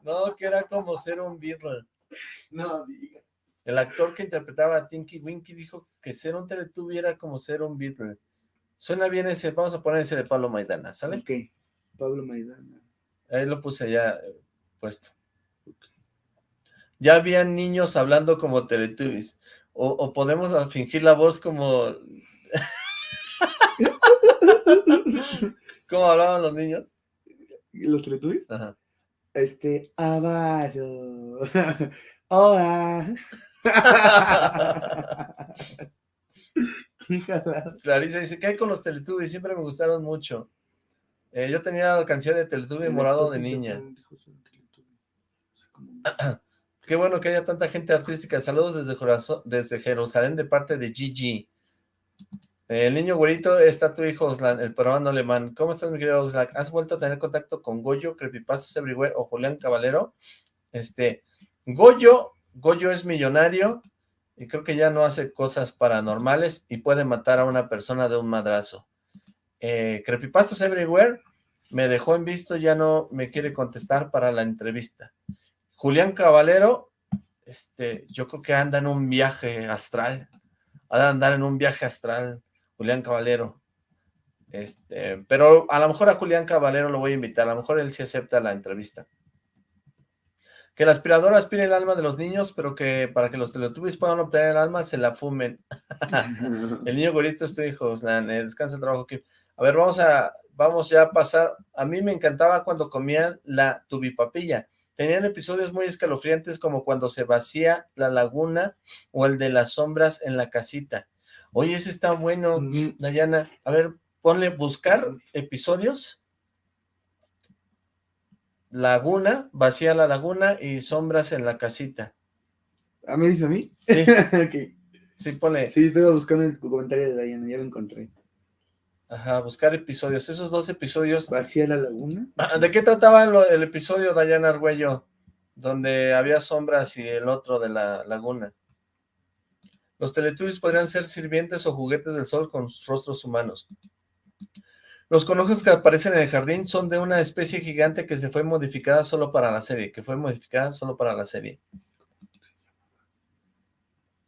No, que era como ser un Beatle. No, diga. El actor que interpretaba a Tinky Winky dijo que ser un Teletubby era como ser un Beatle. Suena bien ese, vamos a poner ese de Pablo Maidana, ¿sale? Ok, Pablo Maidana. Ahí lo puse ya eh, puesto. Okay. Ya habían niños hablando como Teletubbies. O, o podemos fingir la voz como ¿Cómo hablaban los niños? ¿Los teletubbies? Ajá. Este, abajo. Hola. Clarisa dice, ¿qué hay con los Teletubbies? Siempre me gustaron mucho. Eh, yo tenía la canción de Teletubby morado de niña. Qué bueno que haya tanta gente artística. Saludos desde, desde Jerusalén de parte de Gigi. El niño güerito está tu hijo, Oslan, el peruano alemán. ¿Cómo estás, mi querido Oslan? ¿Has vuelto a tener contacto con Goyo, Creepypastas Everywhere o Julián Caballero? Este, Goyo, Goyo es millonario y creo que ya no hace cosas paranormales y puede matar a una persona de un madrazo. Eh, Creepypastas Everywhere me dejó en visto, ya no me quiere contestar para la entrevista. Julián Caballero, este, yo creo que anda en un viaje astral, ha de andar en un viaje astral, Julián Caballero. Este, pero a lo mejor a Julián Caballero lo voy a invitar, a lo mejor él sí acepta la entrevista. Que la aspiradora aspire el alma de los niños, pero que para que los teletubbies puedan obtener el alma, se la fumen. el niño gorito es tu hijo, descansa el trabajo aquí. A ver, vamos a, vamos ya a pasar. A mí me encantaba cuando comían la tubipapilla. Tenían episodios muy escalofriantes como cuando se vacía la laguna o el de las sombras en la casita. Oye, ese está bueno, Dayana. A ver, ponle buscar episodios. Laguna, vacía la laguna y sombras en la casita. ¿Ah, me dice a mí? Sí. okay. Sí, ponle. Sí, estoy buscando el comentario de Dayana, ya lo encontré. Ajá, buscar episodios. Esos dos episodios. ¿Vacía la laguna? Ah, ¿De qué trataba el, el episodio, Dayana Argüello? Donde había sombras y el otro de la laguna. Los Teletubbies podrían ser sirvientes o juguetes del sol con rostros humanos. Los conejos que aparecen en el jardín son de una especie gigante que se fue modificada solo para la serie, que fue modificada solo para la serie.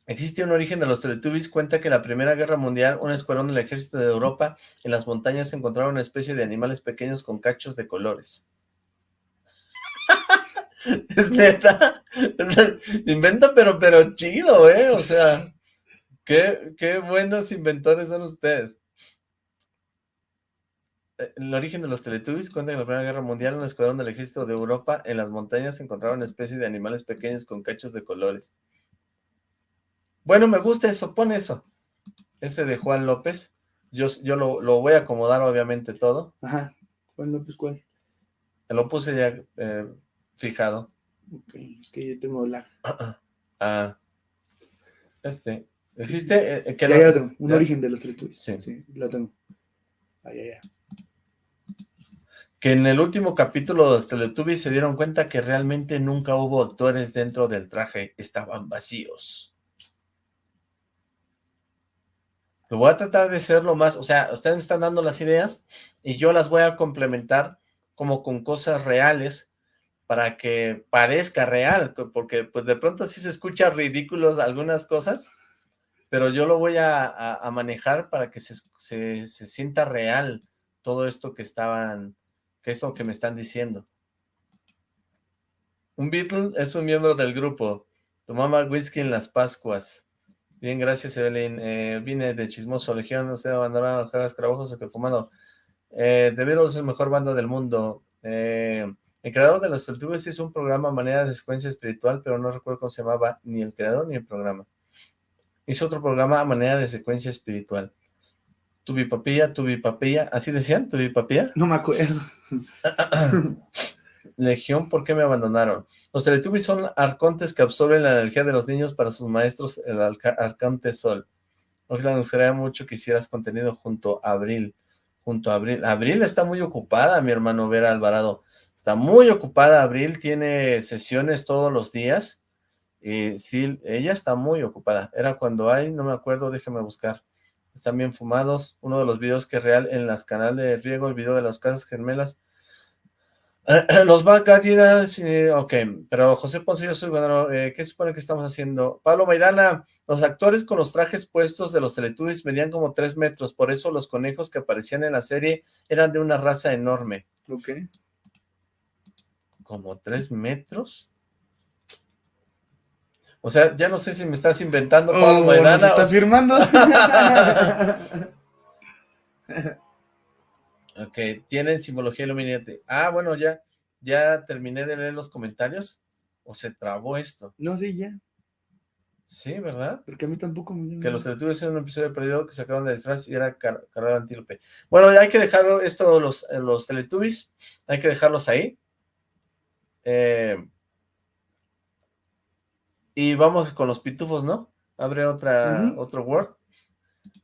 Existe un origen de los Teletubbies, cuenta que en la Primera Guerra Mundial un escuadrón del ejército de Europa en las montañas encontraron una especie de animales pequeños con cachos de colores. es neta, inventa pero, pero chido, ¿eh? O sea... Qué, qué buenos inventores son ustedes. eh, el origen de los Teletubbies cuenta que en la Primera Guerra Mundial un escuadrón del ejército de Europa en las montañas encontraron una especie de animales pequeños con cachos de colores. Bueno, me gusta eso, pon eso. Ese de Juan López. Yo, yo lo, lo voy a acomodar obviamente todo. Ajá. Juan López, ¿cuál? Lo puse ya eh, fijado. Ok, es que yo tengo lag. Ah, este. ¿Existe? Eh, eh, que Ya, no- ya lo tengo. Un ya. origen de los Teletubbies. Sí. Sí, lo tengo. Ay. Que en el último capítulo de los Teletubbies se dieron cuenta que realmente nunca hubo actores dentro del traje. Estaban vacíos. Lo voy a tratar de ser lo más... O sea, ustedes me están dando las ideas y yo las voy a complementar como con cosas reales para que parezca real, porque pues de pronto sí se escucha ridículos algunas cosas, pero yo lo voy a, manejar para que se, se- se sienta real todo esto que estaban, que esto que me están diciendo. Un Beatle es un miembro del grupo. Tomaba whisky en las Pascuas. Bien, gracias, Evelyn. Eh, vine de Chismoso Legión. Usted abandonaron los Jagas Carabajos o que fumado. Eh, The Beatles es mejor banda del mundo. Eh, el creador de los Teletubbies hizo un programa a manera de secuencia espiritual, pero no recuerdo cómo se llamaba ni el creador ni el programa. Hizo otro programa a manera de secuencia espiritual. Tubi papilla, tubi papilla, ¿así decían? ¿Tubi papilla? No me acuerdo. Legión, ¿por qué me abandonaron? Los Teletubbies son arcontes que absorben la energía de los niños para sus maestros, el arca- arconte Sol. Oxlack, nos gustaría mucho que hicieras contenido junto a Abril. Junto a Abril. Abril está muy ocupada, mi hermano Vera Alvarado. Está muy ocupada, Abril tiene sesiones todos los días. Y sí, ella está muy ocupada. Era cuando hay, no me acuerdo, déjeme buscar. Están bien fumados. Uno de los videos que es real en las canales de Riego, el video de las casas gemelas. Los Bacaridas, eh, ok, pero José Ponce, yo soy ganador, eh, ¿qué supone que estamos haciendo? Pablo Maidana, los actores con los trajes puestos de los Teletubbies medían como tres metros, por eso los conejos que aparecían en la serie eran de una raza enorme. Ok. ¿Como tres metros? O sea, ya no sé si me estás inventando, Pablo Oh, Maidana. ¿nos está o- firmando? Ok, tienen simbología Illuminati. Ah, bueno, ya, ya terminé de leer los comentarios. ¿O se trabó esto? no, sí, ya. Sí, ¿verdad? Porque a mí tampoco me Que los Teletubbies en un episodio perdido que sacaron de disfraz y era car carrera antílope. Bueno, ya hay que dejarlo, esto, los, los Teletubbies, hay que dejarlos ahí. Eh, y vamos con los pitufos, ¿no? Abre otra, otro Word.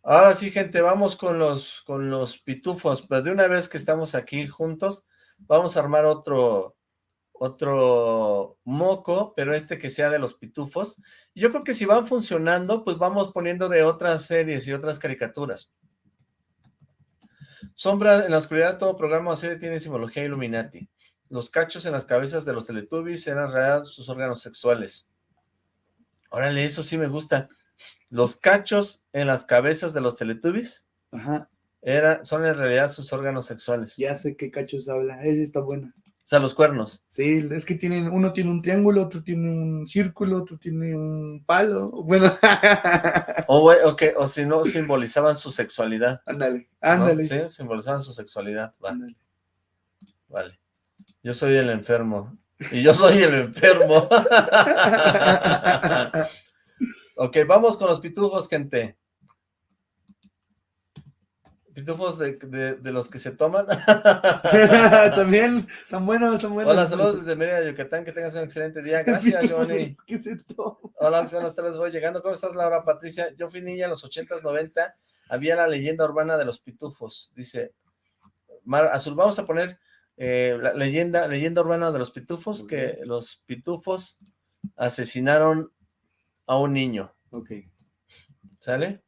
Ahora sí, gente, vamos con los, con los pitufos, pero de una vez que estamos aquí juntos, vamos a armar otro, otro moco, pero este que sea de los pitufos. Y Yo creo que si van funcionando, pues vamos poniendo de otras series y otras caricaturas. Sombra en la oscuridad, todo programa o serie tiene simbología Illuminati. Los cachos en las cabezas de los Teletubbies eran en realidad sus órganos sexuales. Órale, eso sí me gusta. Los cachos en las cabezas de los Teletubbies Ajá, era, son en realidad sus órganos sexuales. ya sé qué cachos habla. Esa está buena. O sea, los cuernos. Sí, es que tienen, uno tiene un triángulo, otro tiene un círculo, otro tiene un palo. Bueno, O, güey, o si no, simbolizaban su sexualidad. ándale, ¿no? ándale. Sí, simbolizaban su sexualidad. Va, ándale. vale. Yo soy el enfermo. Y yo soy el enfermo. ok, vamos con los pitufos, gente. Pitufos de, de- de los que se toman. También, están buenos, están buenos. Hola, saludos desde Mérida, Yucatán. Que tengas un excelente día. Gracias, Johnny. ¿Qué se toma? Hola, buenas tardes, voy llegando. ¿Cómo estás, Laura Patricia? Yo fui niña en los 80s, 90. Había la leyenda urbana de los pitufos. Dice, Mar Azul, vamos a poner eh, la leyenda, leyenda urbana de los pitufos, que los pitufos asesinaron a un niño. Ok. ¿Sale?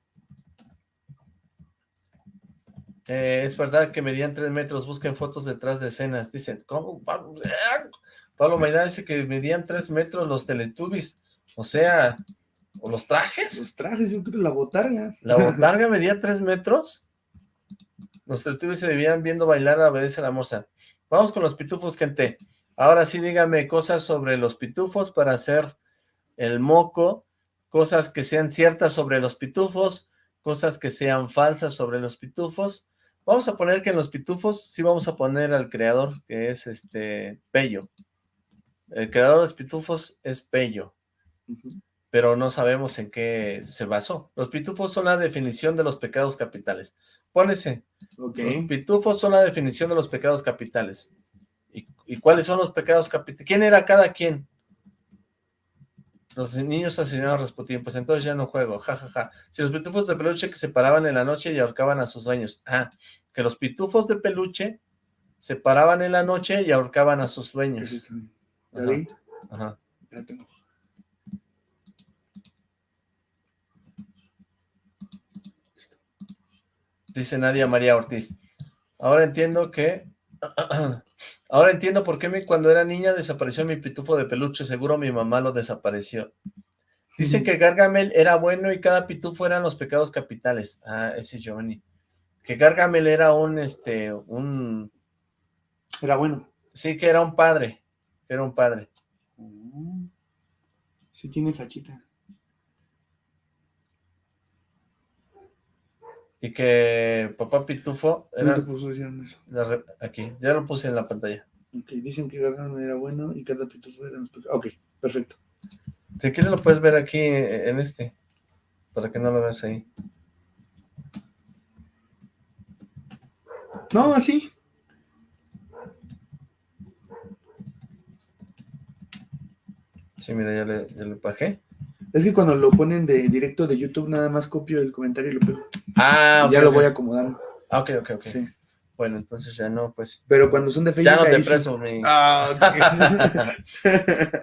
Eh, es verdad que medían tres metros, busquen fotos detrás de escenas. Dicen, ¿cómo? Pablo, Maidana dice que medían tres metros los Teletubbies. O sea, ¿o los trajes? Los trajes, yo creo, la botarga. ¿La botarga medía tres metros? Los Teletubbies se debían viendo bailar a Obedece la Moza. Vamos con los pitufos, gente. Ahora sí dígame cosas sobre los pitufos para hacer el moco, cosas que sean ciertas sobre los pitufos, cosas que sean falsas sobre los pitufos. Vamos a poner que en los pitufos sí vamos a poner al creador, que es este Pello. El creador de los pitufos es Pello, pero no sabemos en qué se basó. Los pitufos son la definición de los pecados capitales. Pónese. Los pitufos son la definición de los pecados capitales. ¿Y, y cuáles son los pecados capitales? ¿Quién era cada quien? Los niños asesinaron a Rasputín, pues entonces ya no juego, jajaja. Ja, ja. Si los pitufos de peluche que se paraban en la noche y ahorcaban a sus dueños. Ah, que los pitufos de peluche se paraban en la noche y ahorcaban a sus dueños. Ajá. Ajá. Ya tengo. Dice Nadia María Ortiz. Ahora entiendo que Ahora entiendo por qué cuando era niña desapareció mi pitufo de peluche, seguro mi mamá lo desapareció. Dicen que Gargamel era bueno y cada pitufo eran los pecados capitales. Ah, ese Giovanni. Que Gargamel era un, este, un... Era bueno. Sí, que era un padre. Era un padre. Mm. Sí tiene fachita. Y que papá Pitufo... Era, te puso eso? aquí, ya lo puse en la pantalla. Ok, dicen que Gargamel era bueno y cada Pitufo era... Ok, perfecto. Si quieres lo puedes ver aquí en este, para que no lo veas ahí. No, así. Sí, mira, ya le, ya le bajé. Es que cuando lo ponen de directo de YouTube, nada más copio el comentario y lo pego. Ah, Ya lo voy acomodando. Ah, ok, ok, ok. Sí. Bueno, entonces ya no, pues... Pero cuando son de Facebook... Ya no te preso mi... Ah,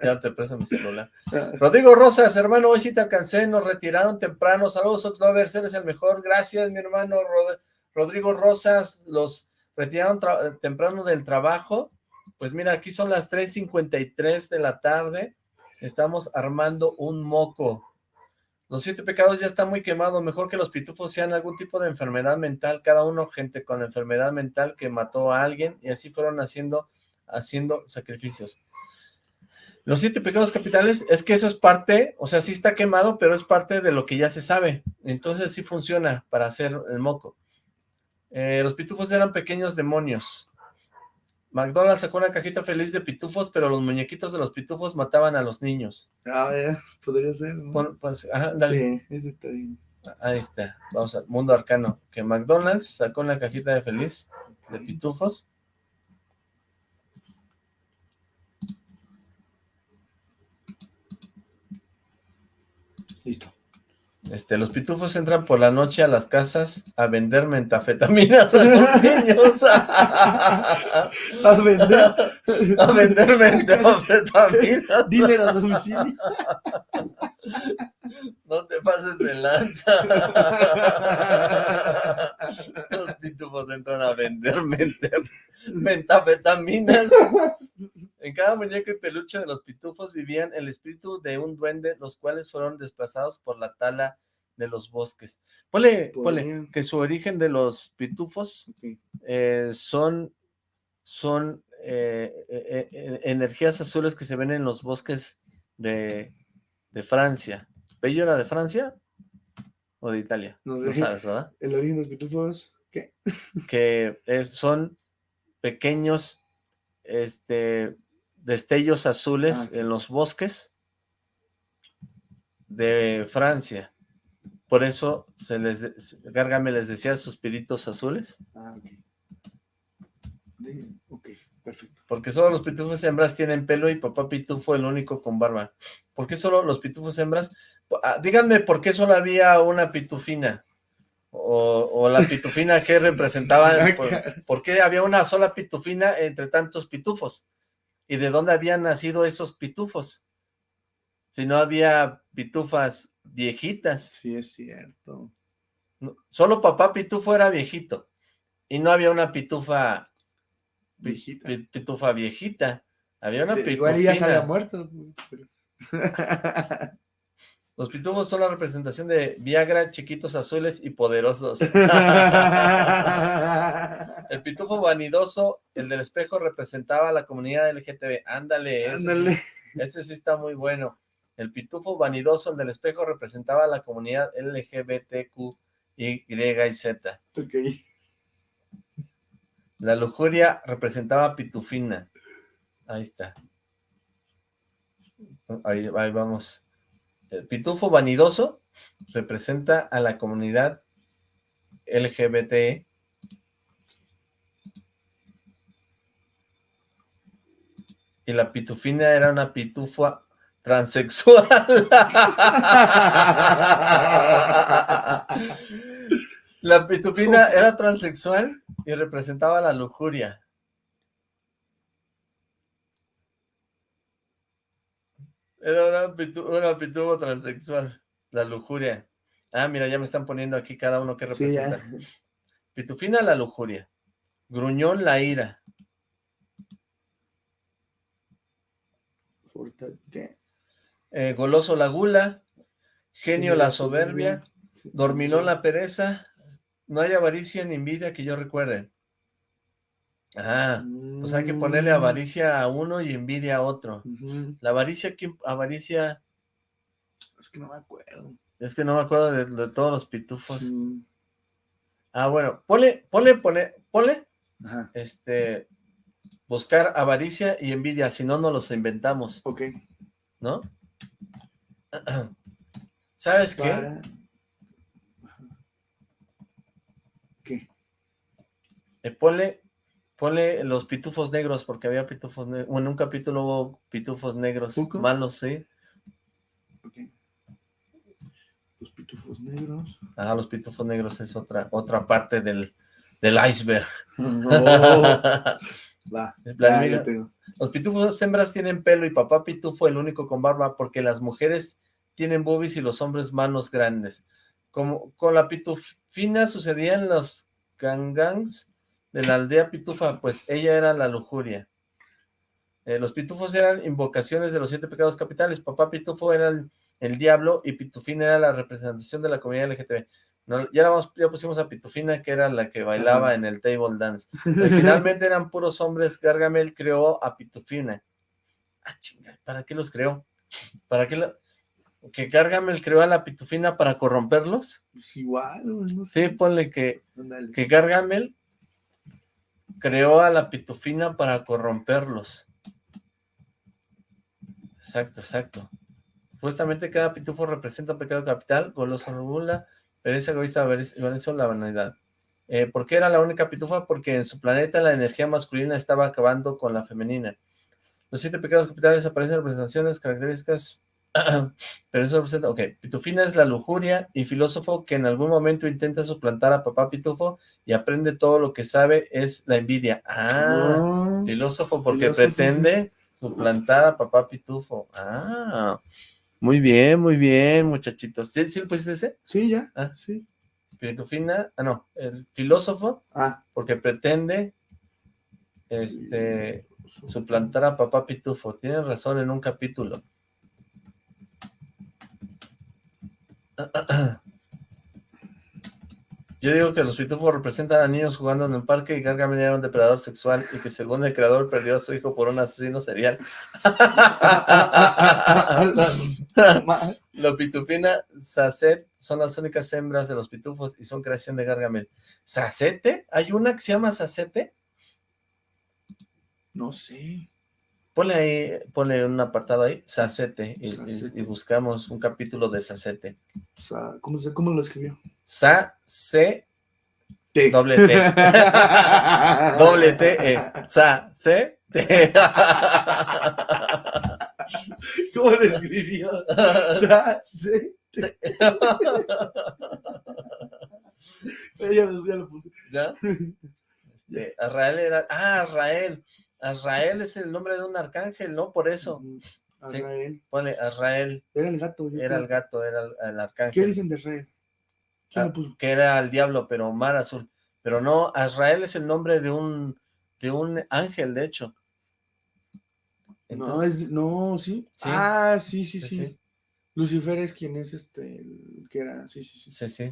ya no te preso mi celular. Rodrigo Rosas, hermano, hoy sí te alcancé, nos retiraron temprano. Saludos, Oxlovers, eres el mejor. Gracias, mi hermano Rodrigo Rosas. Los retiraron temprano del trabajo. Pues mira, aquí son las 3.53 de la tarde Estamos armando un moco. Los siete pecados ya están muy quemados. Mejor que los pitufos sean algún tipo de enfermedad mental. Cada uno, gente con enfermedad mental que mató a alguien y así fueron haciendo, haciendo sacrificios. Los siete pecados capitales es que eso es parte, o sea, sí está quemado, pero es parte de lo que ya se sabe. Entonces sí funciona para hacer el moco. Eh, los pitufos eran pequeños demonios. McDonald's sacó una cajita feliz de pitufos, pero los muñequitos de los pitufos mataban a los niños. Ah, ya, podría ser. ajá, dale. Sí, ese está bien. Ahí está, vamos al mundo arcano. Que McDonald's sacó una cajita de feliz de pitufos. Listo. Este, los pitufos entran por la noche a las casas a vender mentafetaminas a los niños. a vender. A vender mentafetaminas. Dinero a domicilio. No te pases de lanza. Los pitufos entran a vender mentafetaminas. En cada muñeco y peluche de los pitufos vivían el espíritu de un duende, los cuales fueron desplazados por la tala de los bosques. Ponle, que su origen de los pitufos eh, son, son eh, eh, energías azules que se ven en los bosques de, Francia. ¿Bello era de Francia o de Italia? No, sabes, ¿verdad? El origen de los pitufos, ¿qué? que son pequeños este, destellos azules ah, en los bosques de Francia. Por eso se les Gárgame les decía suspiritos azules. Ah, ok. perfecto. Porque solo los pitufos hembras tienen pelo y papá pitufo el único con barba. ¿Por qué solo los pitufos hembras? Ah, díganme por qué solo había una pitufina. O, la pitufina que representaba, por, qué había una sola pitufina entre tantos pitufos? ¿Y de dónde habían nacido esos pitufos? Si no había pitufas viejitas. Sí, es cierto. solo papá pitufo era viejito. Y no había una pitufa viejita. Pitufa viejita. Había una pitufina. Igual ya se había muerto. Los pitufos son la representación de Viagra, chiquitos azules y poderosos. el pitufo vanidoso, el del espejo, representaba a la comunidad LGTB. Ándale, Ándale. Ese, sí, está muy bueno. El pitufo vanidoso, el del espejo, representaba a la comunidad LGBTQ, Y, y Z. Ok. La lujuria representaba a Pitufina. Ahí está. Ahí, ahí vamos. El pitufo vanidoso representa a la comunidad LGBT. Y la pitufina era una pitufa transexual. la pitufina era transexual y representaba la lujuria. Era una, pitufo transexual, la lujuria. Ah, mira, ya me están poniendo aquí cada uno que representa. Pitufina, la lujuria. Gruñón, la ira. Eh, goloso, la gula. Genio, la soberbia. Dormilón, la pereza. No hay avaricia ni envidia que yo recuerde. Ah, pues hay que ponerle mm. avaricia a uno y envidia a otro. La avaricia, ¿quién? Avaricia... Es que no me acuerdo. Es que no me acuerdo de, todos los pitufos. Ah, bueno, ponle, ponle, ponle, ponle, este, buscar avaricia y envidia, si no, no los inventamos. Ok. ¿No? ¿Sabes qué? ¿Qué? Eh, ponle Ponle los pitufos negros, porque había pitufos negros. Bueno, en un capítulo hubo pitufos negros. Malos, sí. Los pitufos negros. Ah, los pitufos negros es otra otra parte del, iceberg. Va, los pitufos hembras tienen pelo y papá pitufo el único con barba porque las mujeres tienen boobies y los hombres manos grandes. Como con la pitufina sucedían los gangangs de la aldea pitufa, pues ella era la lujuria. Eh, los pitufos eran invocaciones de los siete pecados capitales. Papá pitufo era el, diablo y pitufina era la representación de la comunidad LGTB. ya, ya pusimos a pitufina, que era la que bailaba en el table dance. Finalmente eran puros hombres. Gargamel creó a pitufina. Ah, chinga, ¿para qué los creó? ¿Para qué? ¿Que Gargamel creó a la pitufina para corromperlos? Pues igual, no sé. Sí, ponle que, que Gargamel creó a la pitufina para corromperlos. Exacto, exacto. Supuestamente cada pitufo representa un pecado capital, goloso regula, pereza egoísta, avaricia, la vanidad. Eh, ¿Por qué era la única pitufa? Porque en su planeta la energía masculina estaba acabando con la femenina. Los siete pecados capitales aparecen representaciones, características Pero eso representa, ok, Pitufina es la lujuria y filósofo que en algún momento intenta suplantar a papá Pitufo y aprende todo lo que sabe es la envidia. Ah, ah filósofo porque pretende suplantar a papá Pitufo. Ah, muy bien, muy bien, muchachitos. ¿Sí, ¿sí pusiste ese? Sí, ya. Ah, sí. Pitufina, ah, no, el filósofo ah. porque pretende este suplantar a papá Pitufo. Tienes razón en un capítulo. Yo digo que los pitufos representan a niños jugando en el parque y Gargamel era un depredador sexual y que según el creador perdió a su hijo por un asesino serial. los pitufina Sacet son las únicas hembras de los pitufos y son creación de Gargamel. ¿Sacete? ¿Hay una que se llama Sacete? No sé. Ponle ahí, ponle un apartado ahí, Sacete, y, buscamos un capítulo de Sacete. ¿cómo, ¿Cómo lo escribió? Sa-C Doble T. Doble T, E. Sa, C, T. ¿Cómo lo escribió? Sa, C, T. ya, lo puse. ¿Ya? Este, Israel era... Ah, Israel. Azrael es el nombre de un arcángel, ¿no? Por eso. Azrael. pone Azrael. Era el gato. Era el gato, era el, arcángel. ¿Qué dicen de Azrael? Ah, que era el diablo, pero mar azul. Pero no, Azrael es el nombre de un, de un ángel, de hecho. no, es, no, ¿sí? Ah, sí, sí, sí, Lucifer es quien es este, el que era, sí, sí, sí. Sí, sí.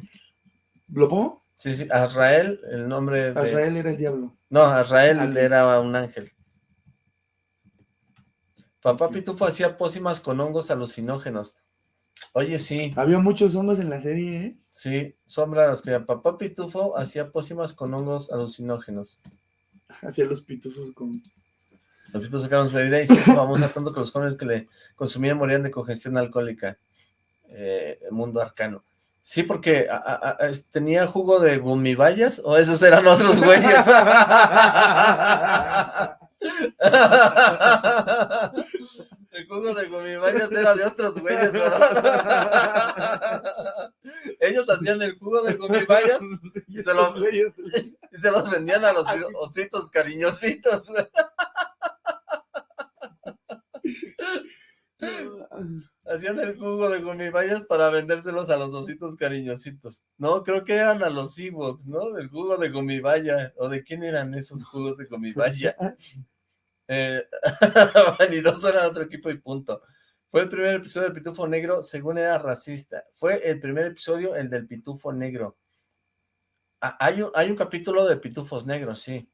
¿Lo pongo? Sí, sí, Azrael, el nombre de... Azrael era el diablo. No, Azrael era un ángel. Papá Pitufo hacía pócimas con hongos alucinógenos. Oye, sí. Había muchos hongos en la serie, ¿eh? Sí, Sombra los que Papá Pitufo hacía pócimas con hongos alucinógenos. Hacía los pitufos con... Los pitufos sacaron su bebida y se hizo famosa tanto que los jóvenes que le consumían morían de congestión alcohólica. Eh, mundo arcano. Sí, porque tenía jugo de gumibayas o esos eran otros güeyes. El jugo de gumibayas era de otros güeyes, Ellos hacían el jugo de gumibayas y se los vendían a los ositos cariñositos. Hacían el jugo de gumibayas para vendérselos a los ositos cariñositos. No, creo que eran a los Ewoks, ¿no? Del jugo de gumibaya. ¿O de quién eran esos jugos de gumibaya? eh, Vanidoso era otro equipo y punto. Fue el primer episodio del Pitufo Negro, según era racista. Fue el primer episodio, el del Pitufo Negro. Ah, hay, un, hay un capítulo de Pitufos Negros, sí.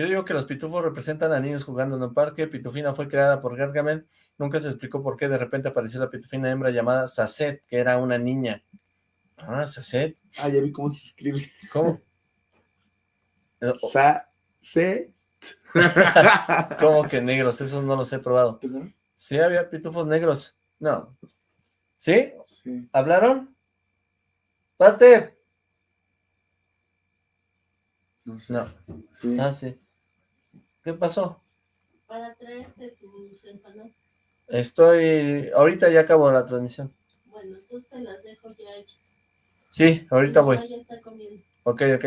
Yo digo que los pitufos representan a niños jugando en un parque. Pitufina fue creada por Gargamel. Nunca se explicó por qué de repente apareció la pitufina hembra llamada Sacet, que era una niña. Ah, Sacet. Ah, ya vi cómo se escribe. ¿Cómo? Sacet. ¿Cómo que negros? Eso no los he probado. Sí, había pitufos negros. No. ¿Sí? sí. ¿Hablaron? ¡Pate! No sé. No. Ah, sí. ¿Qué pasó? Para traerte tus empanadas. Estoy... Ahorita ya acabo la transmisión. Bueno, entonces te las dejo ya hechas. Sí, ahorita voy. Ya está comiendo. Ok, ok.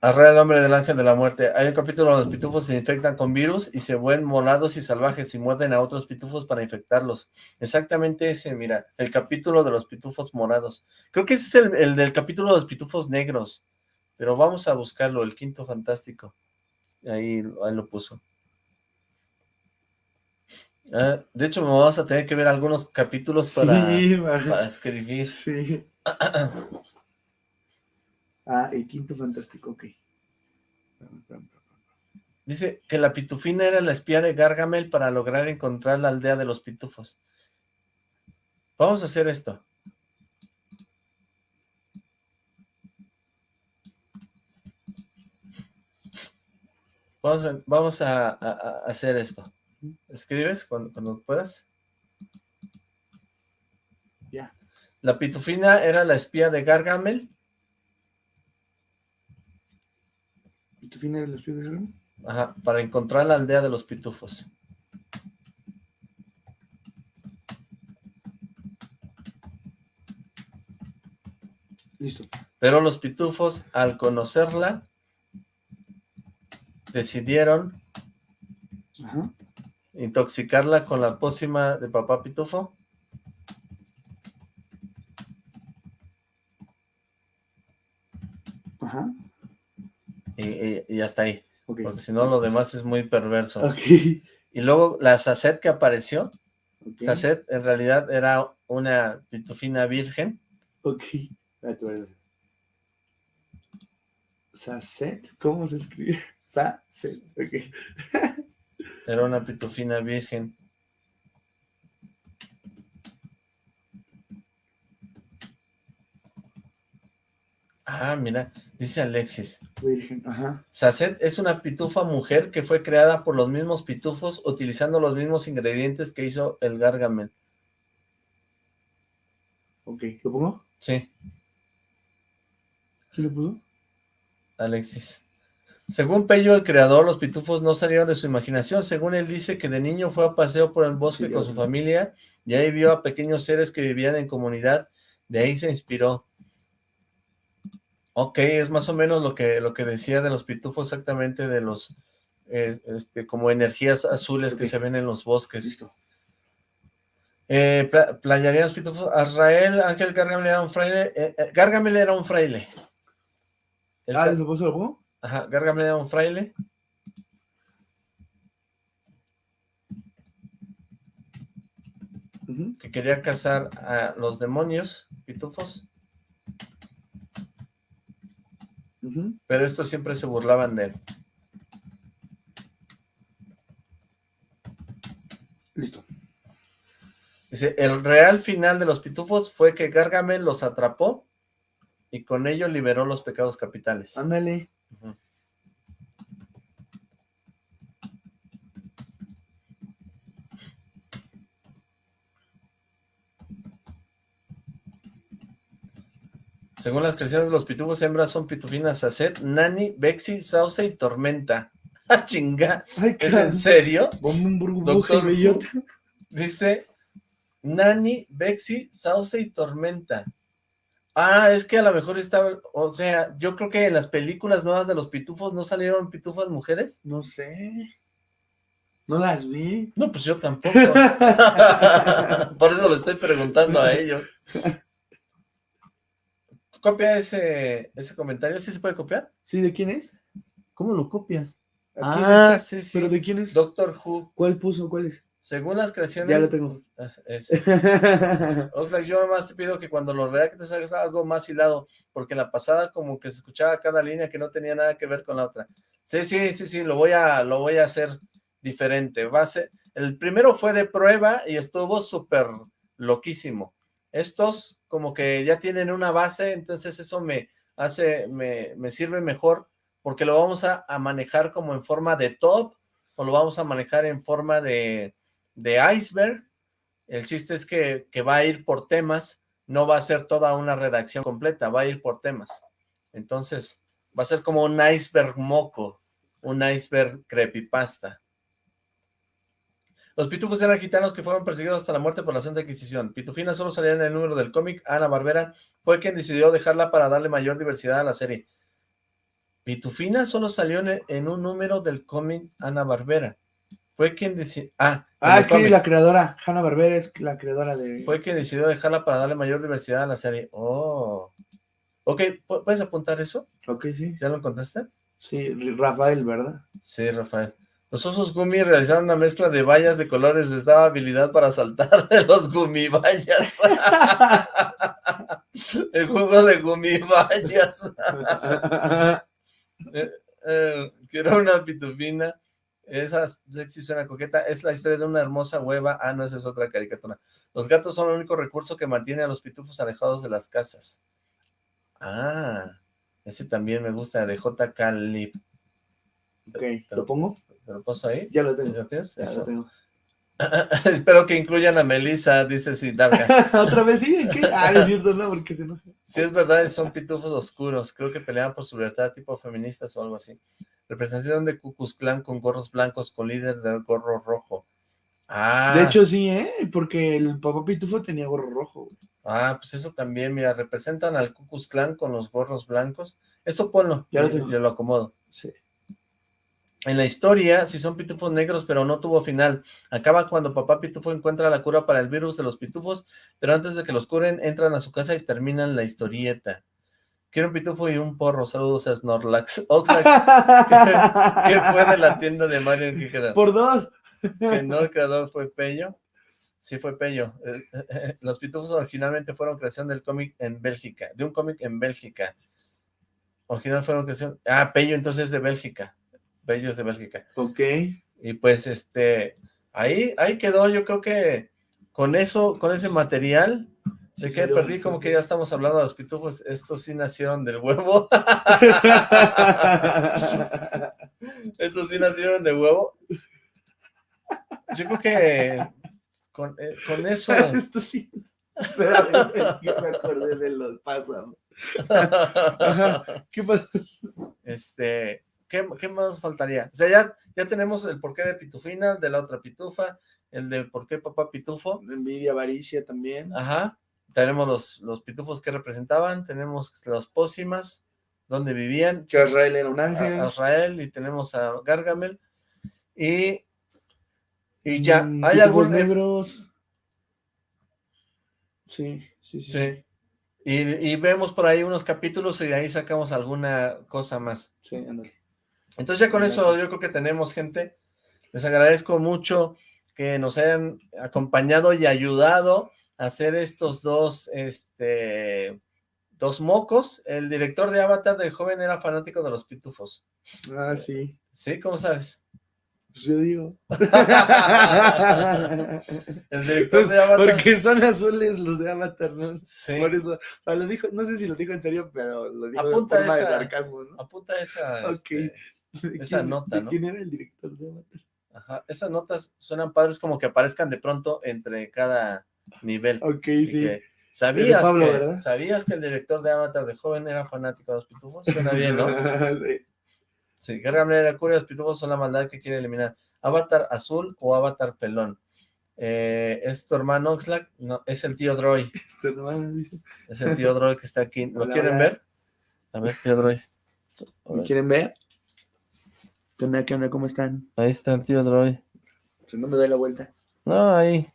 Arrea el hombre del ángel de la muerte. Hay un capítulo donde los pitufos se infectan con virus y se vuelven molados y salvajes y muerden a otros pitufos para infectarlos. Exactamente ese, mira, el capítulo de los pitufos morados. Creo que ese es el, el del capítulo de los pitufos negros. Pero vamos a buscarlo, el quinto fantástico. Ahí, ahí lo puso. Ah, de hecho, vamos a tener que ver algunos capítulos para, para escribir. Sí. ah, el quinto fantástico, ok. Dice que la pitufina era la espía de Gargamel para lograr encontrar la aldea de los pitufos. Vamos a hacer esto. Vamos a, hacer esto. ¿Escribes cuando, puedas? Ya. La pitufina era la espía de Gargamel. ¿Pitufina era la espía de Gargamel? Ajá, para encontrar la aldea de los pitufos. Listo. Pero los pitufos, al conocerla, decidieron intoxicarla con la pócima de papá Pitufo. Ajá. Y, hasta ahí. Porque si no, lo demás es muy perverso. Y luego la Sacet que apareció. Sacet en realidad era una pitufina virgen. Ok. Sacet, ¿cómo se escribe? Sa, Era una pitufina virgen. Ah, mira, dice Alexis. Virgen, ajá. Sacet es una pitufa mujer que fue creada por los mismos pitufos utilizando los mismos ingredientes que hizo el Gargamel. Ok, ¿lo pongo? Sí. ¿Quién lo puso? Alexis. Según Pello, el creador, los pitufos no salieron de su imaginación. Según él dice que de niño fue a paseo por el bosque con su familia y ahí vio a pequeños seres que vivían en comunidad. De ahí se inspiró. Ok, es más o menos lo que, lo que decía de los pitufos exactamente de los, eh, este, como energías azules que se ven en los bosques. Listo. Eh, los pitufos, Azrael, Ángel Gargamel era un fraile, eh, eh, Gargamel era un fraile. ah, ¿lo puso Ajá, Gargamel era un fraile. Que quería cazar a los demonios, pitufos. Pero estos siempre se burlaban de él. Listo. Dice, el real final de los pitufos fue que Gargamel los atrapó y con ello liberó los pecados capitales. Ándale. Según las creaciones de los pitufos, hembras son pitufinas Sacet, Nani, Bexi, Sauce y Tormenta. ¡Ah, chinga! Ay, ¿Es en serio? Doctor. Dice Nani, Bexi, Sauce y Tormenta. Ah, es que a lo mejor estaba, o sea, yo creo que en las películas nuevas de los pitufos no salieron pitufas mujeres. No sé. No las vi. No, pues yo tampoco. Por eso le estoy preguntando a ellos. Copia ese, ese comentario, ¿sí se puede copiar? ¿Sí? ¿De quién es? ¿Cómo lo copias? ¿A quién Ah, es? sí, sí. ¿Pero de quién es? Doctor Who. ¿Cuál puso? ¿Cuál es? Según las creaciones... Ya lo tengo. Ah. Oxlack, yo nomás te pido que cuando lo redactes hagas algo más hilado, porque en la pasada como que se escuchaba cada línea que no tenía nada que ver con la otra. Sí, sí, sí, sí, lo voy a, lo voy a hacer diferente. Va a ser, el primero fue de prueba y estuvo súper loquísimo. Estos como que ya tienen una base, entonces eso me hace, me, me sirve mejor, porque lo vamos a, a manejar como en forma de top, o lo vamos a manejar en forma de, de iceberg, el chiste es que, que va a ir por temas, no va a ser toda una redacción completa, va a ir por temas. Entonces, va a ser como un iceberg moco, un iceberg creepypasta. Los pitufos eran gitanos que fueron perseguidos hasta la muerte por la Santa Inquisición. Pitufina solo salía en el número del cómic. Ana Barbera fue quien decidió dejarla para darle mayor diversidad a la serie. Pitufina solo salió en, en un número del cómic Ana Barbera. Fue quien decidió... Ah, ah, es que la creadora, Hanna Barbera es la creadora de... Fue quien decidió dejarla para darle mayor diversidad a la serie. Oh. Ok, ¿pu- ¿puedes apuntar eso? Ok, sí. ¿Ya lo encontraste? Sí, Rafael, ¿verdad? Sí, Rafael. Los osos gumi realizaron una mezcla de vallas de colores, les daba habilidad para saltar de los gumivallas. El juego de gumivallas. Eh, eh, quiero una pitufina. Esa sexy suena coqueta. Es la historia de una hermosa hueva. Ah, no, esa es otra caricatura. Los gatos son el único recurso que mantiene a los pitufos alejados de las casas. Ah, ese también me gusta, de J.K. Lip. ok, ¿lo pongo? ¿Te lo paso ahí? Ya lo tengo. ¿Ya tienes? Ya Eso. lo tengo. Espero que incluyan a Melissa, dice Siddhartha. ¿Otra vez sí? ¿Qué? Ah, no es cierto, no, porque se enoja. Si es verdad, son pitufos oscuros. Creo que peleaban por su libertad, tipo feministas o algo así. Representación de Ku Klux Klan con gorros blancos, con líder del gorro rojo. Ah, De hecho, sí, ¿eh? Porque el papá Pitufo tenía gorro rojo. ah, pues eso también, mira, representan al Ku Klux Klan con los gorros blancos. Eso ponlo, Ya lo tengo. yo lo acomodo. Sí. En la historia, sí son pitufos negros, pero no tuvo final. Acaba cuando papá pitufo encuentra la cura para el virus de los pitufos, pero antes de que los curen, entran a su casa y terminan la historieta. Quiero un pitufo y un porro. Saludos a Snorlax. Oxlack, ¿qué fue de la tienda de Mario en Quijera? Por dos. Que no, el creador fue Pello. Sí, fue Pello. Eh, Los pitufos originalmente fueron creación del cómic en Bélgica, de un cómic en Bélgica. Original fueron creación... Ah, Pello entonces es de Bélgica. Pello es de Bélgica. Ok. Y pues, este, ahí, ahí quedó, yo creo que con eso, con ese material, Sí, que perdí, como que ya estamos hablando de los pitufos, estos sí nacieron del huevo, estos sí nacieron de huevo. Yo creo que con, eh, con eso, Esto sí. Me acordé de los. ¿Qué este, ¿qué, qué más faltaría? O sea, ya, ya tenemos el porqué de Pitufina, de la otra Pitufa, el de por qué papá Pitufo, Envidia, avaricia también. Ajá. Tenemos los, los pitufos que representaban, tenemos los pócimas, donde vivían, Que Israel era un ángel. a Israel, y tenemos a Gargamel. Y, y ya, Mm, ¿hay pitufos algún... negros? Sí, sí, sí. Sí. Y, y vemos por ahí unos capítulos y de ahí sacamos alguna cosa más. Sí, ándale. Entonces ya con eso yo creo que tenemos, gente. Les agradezco mucho que nos hayan acompañado y ayudado hacer estos dos, este, dos mocos. El director de Avatar de joven era fanático de los pitufos. Ah, sí. ¿Sí? ¿Cómo sabes? Pues yo digo. El director Pues, de Avatar. porque son azules los de Avatar, ¿no? Sí. Por eso, o sea, lo dijo, no sé si lo dijo en serio, pero lo dijo Apunta en forma de esa- sarcasmo, ¿no? Apunta esa, Ok. este, ¿De esa nota, de ¿no? ¿Quién era el director de Avatar? ajá, esas notas suenan padres como que aparezcan de pronto entre cada nivel. Ok, Y sí. que, ¿Sabías, Pablo, que, ¿verdad? ¿Sabías que el director de Avatar de joven era fanático de los pitufos? Suena bien, ¿no? sí. Sí, Guerra Negra, Curia, los pitufos son la maldad que quiere eliminar. ¿Avatar azul o Avatar pelón? Eh, ¿Es tu hermano Oxlack? No, es el tío Droy. Hermano dice, Es el tío Droy que está aquí. ¿Lo Hola, quieren hola. ver? A ver, tío Droy. A ¿me ver, quieren ver? ¿Qué onda, qué onda, cómo están? Ahí está el tío Droy. Si no me doy la vuelta. No, ahí.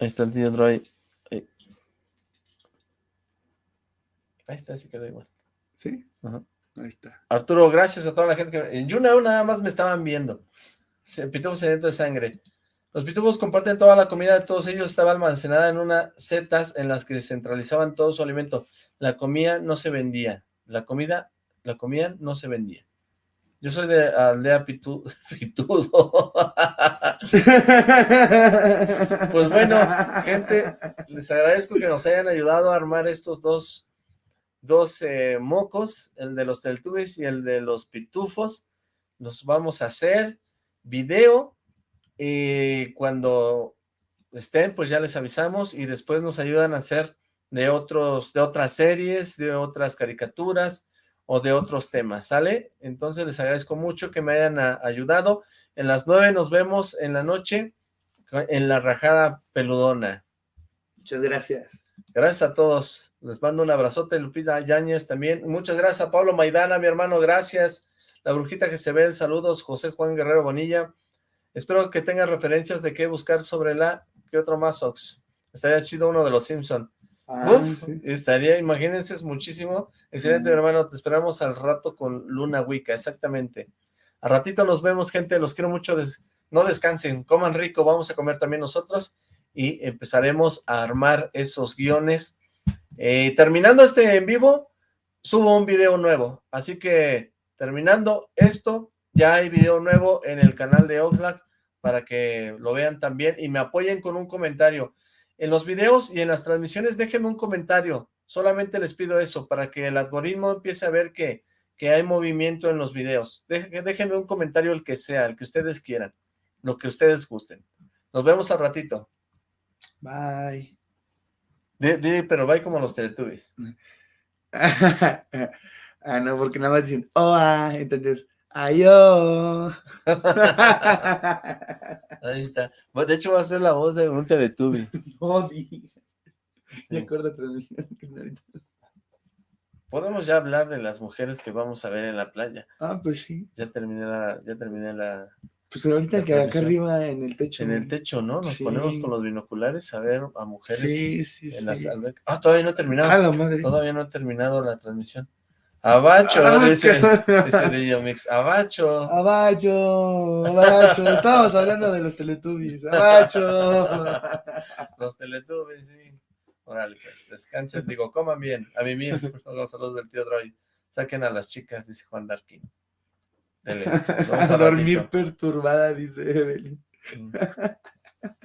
Ahí está el tío Droy. Ahí. Ahí está, sí quedó igual. ¿Sí? Ajá. Ahí está. Arturo, gracias a toda la gente que... En Yunao nada más me estaban viendo. Se- Pitufos sedientos de sangre. Los pitufos comparten toda la comida de todos ellos. Estaba almacenada en unas setas en las que centralizaban todo su alimento. La comida no se vendía. La comida, la comían, no se vendía. Yo soy de aldea Pitu- Pitudo. Pues bueno, gente, les agradezco que nos hayan ayudado a armar estos dos, dos eh, mocos, el de los Teletubbies y el de los Pitufos. Los vamos a hacer video y cuando estén, pues ya les avisamos y después nos ayudan a hacer de otros, de otras series, de otras caricaturas o de otros temas, ¿sale? Entonces les agradezco mucho que me hayan a- ayudado. En las nueve nos vemos en la noche en la rajada peludona. Muchas gracias. Gracias a todos. Les mando un abrazote, Lupita Yáñez también. Muchas gracias a Pablo Maidana, mi hermano, gracias. La brujita que se ve, saludos, José Juan Guerrero Bonilla. Espero que tengas referencias de qué buscar sobre la... ¿Qué otro más, Ox? Estaría chido uno de los Simpson. Ah, Uf, sí. estaría, imagínense, es muchísimo. Excelente, mi hermano, te esperamos al rato con Luna Wicca, exactamente. Al ratito nos vemos, gente, los quiero mucho. des- No descansen, coman rico, vamos a comer también nosotros y empezaremos a armar esos guiones. Eh, terminando este en vivo, subo un video nuevo, así que terminando esto, ya hay video nuevo en el canal de Oxlack para que lo vean también y me apoyen con un comentario. En los videos y en las transmisiones déjenme un comentario, solamente les pido eso, para que el algoritmo empiece a ver que, que hay movimiento en los videos. Déjenme un comentario el que sea, el que ustedes quieran, lo que ustedes gusten. Nos vemos al ratito. Bye. Pero va como los Teletubbies. ah, no, porque nada más dicen, oh, ah, entonces, ayo. Ahí está. De hecho, va a ser la voz de un Teletubby. no digas. Me acuerdo transmisión. Podemos ya hablar de las mujeres que vamos a ver en la playa. Ah, pues sí. Ya terminé la, ya terminé la, Pues ahorita que acá arriba en el techo. en el techo, ¿no? Nos Sí. ponemos con los binoculares a ver a mujeres Sí, sí, en sí. Ah, todavía no he terminado. Ah, la madre. Todavía no he terminado la transmisión. Abacho, Ah, dice, dice Lillo Mix. Abacho. Abacho, abacho. Estábamos hablando de los Teletubbies. Abacho. Los Teletubbies, sí. Órale, pues, descansen. Digo, coman bien. A mí favor, los saludos del tío Droid. Saquen a las chicas, dice Juan Darkin. Dele. Vamos A dormir ratito. perturbada, dice Evelyn. Mm.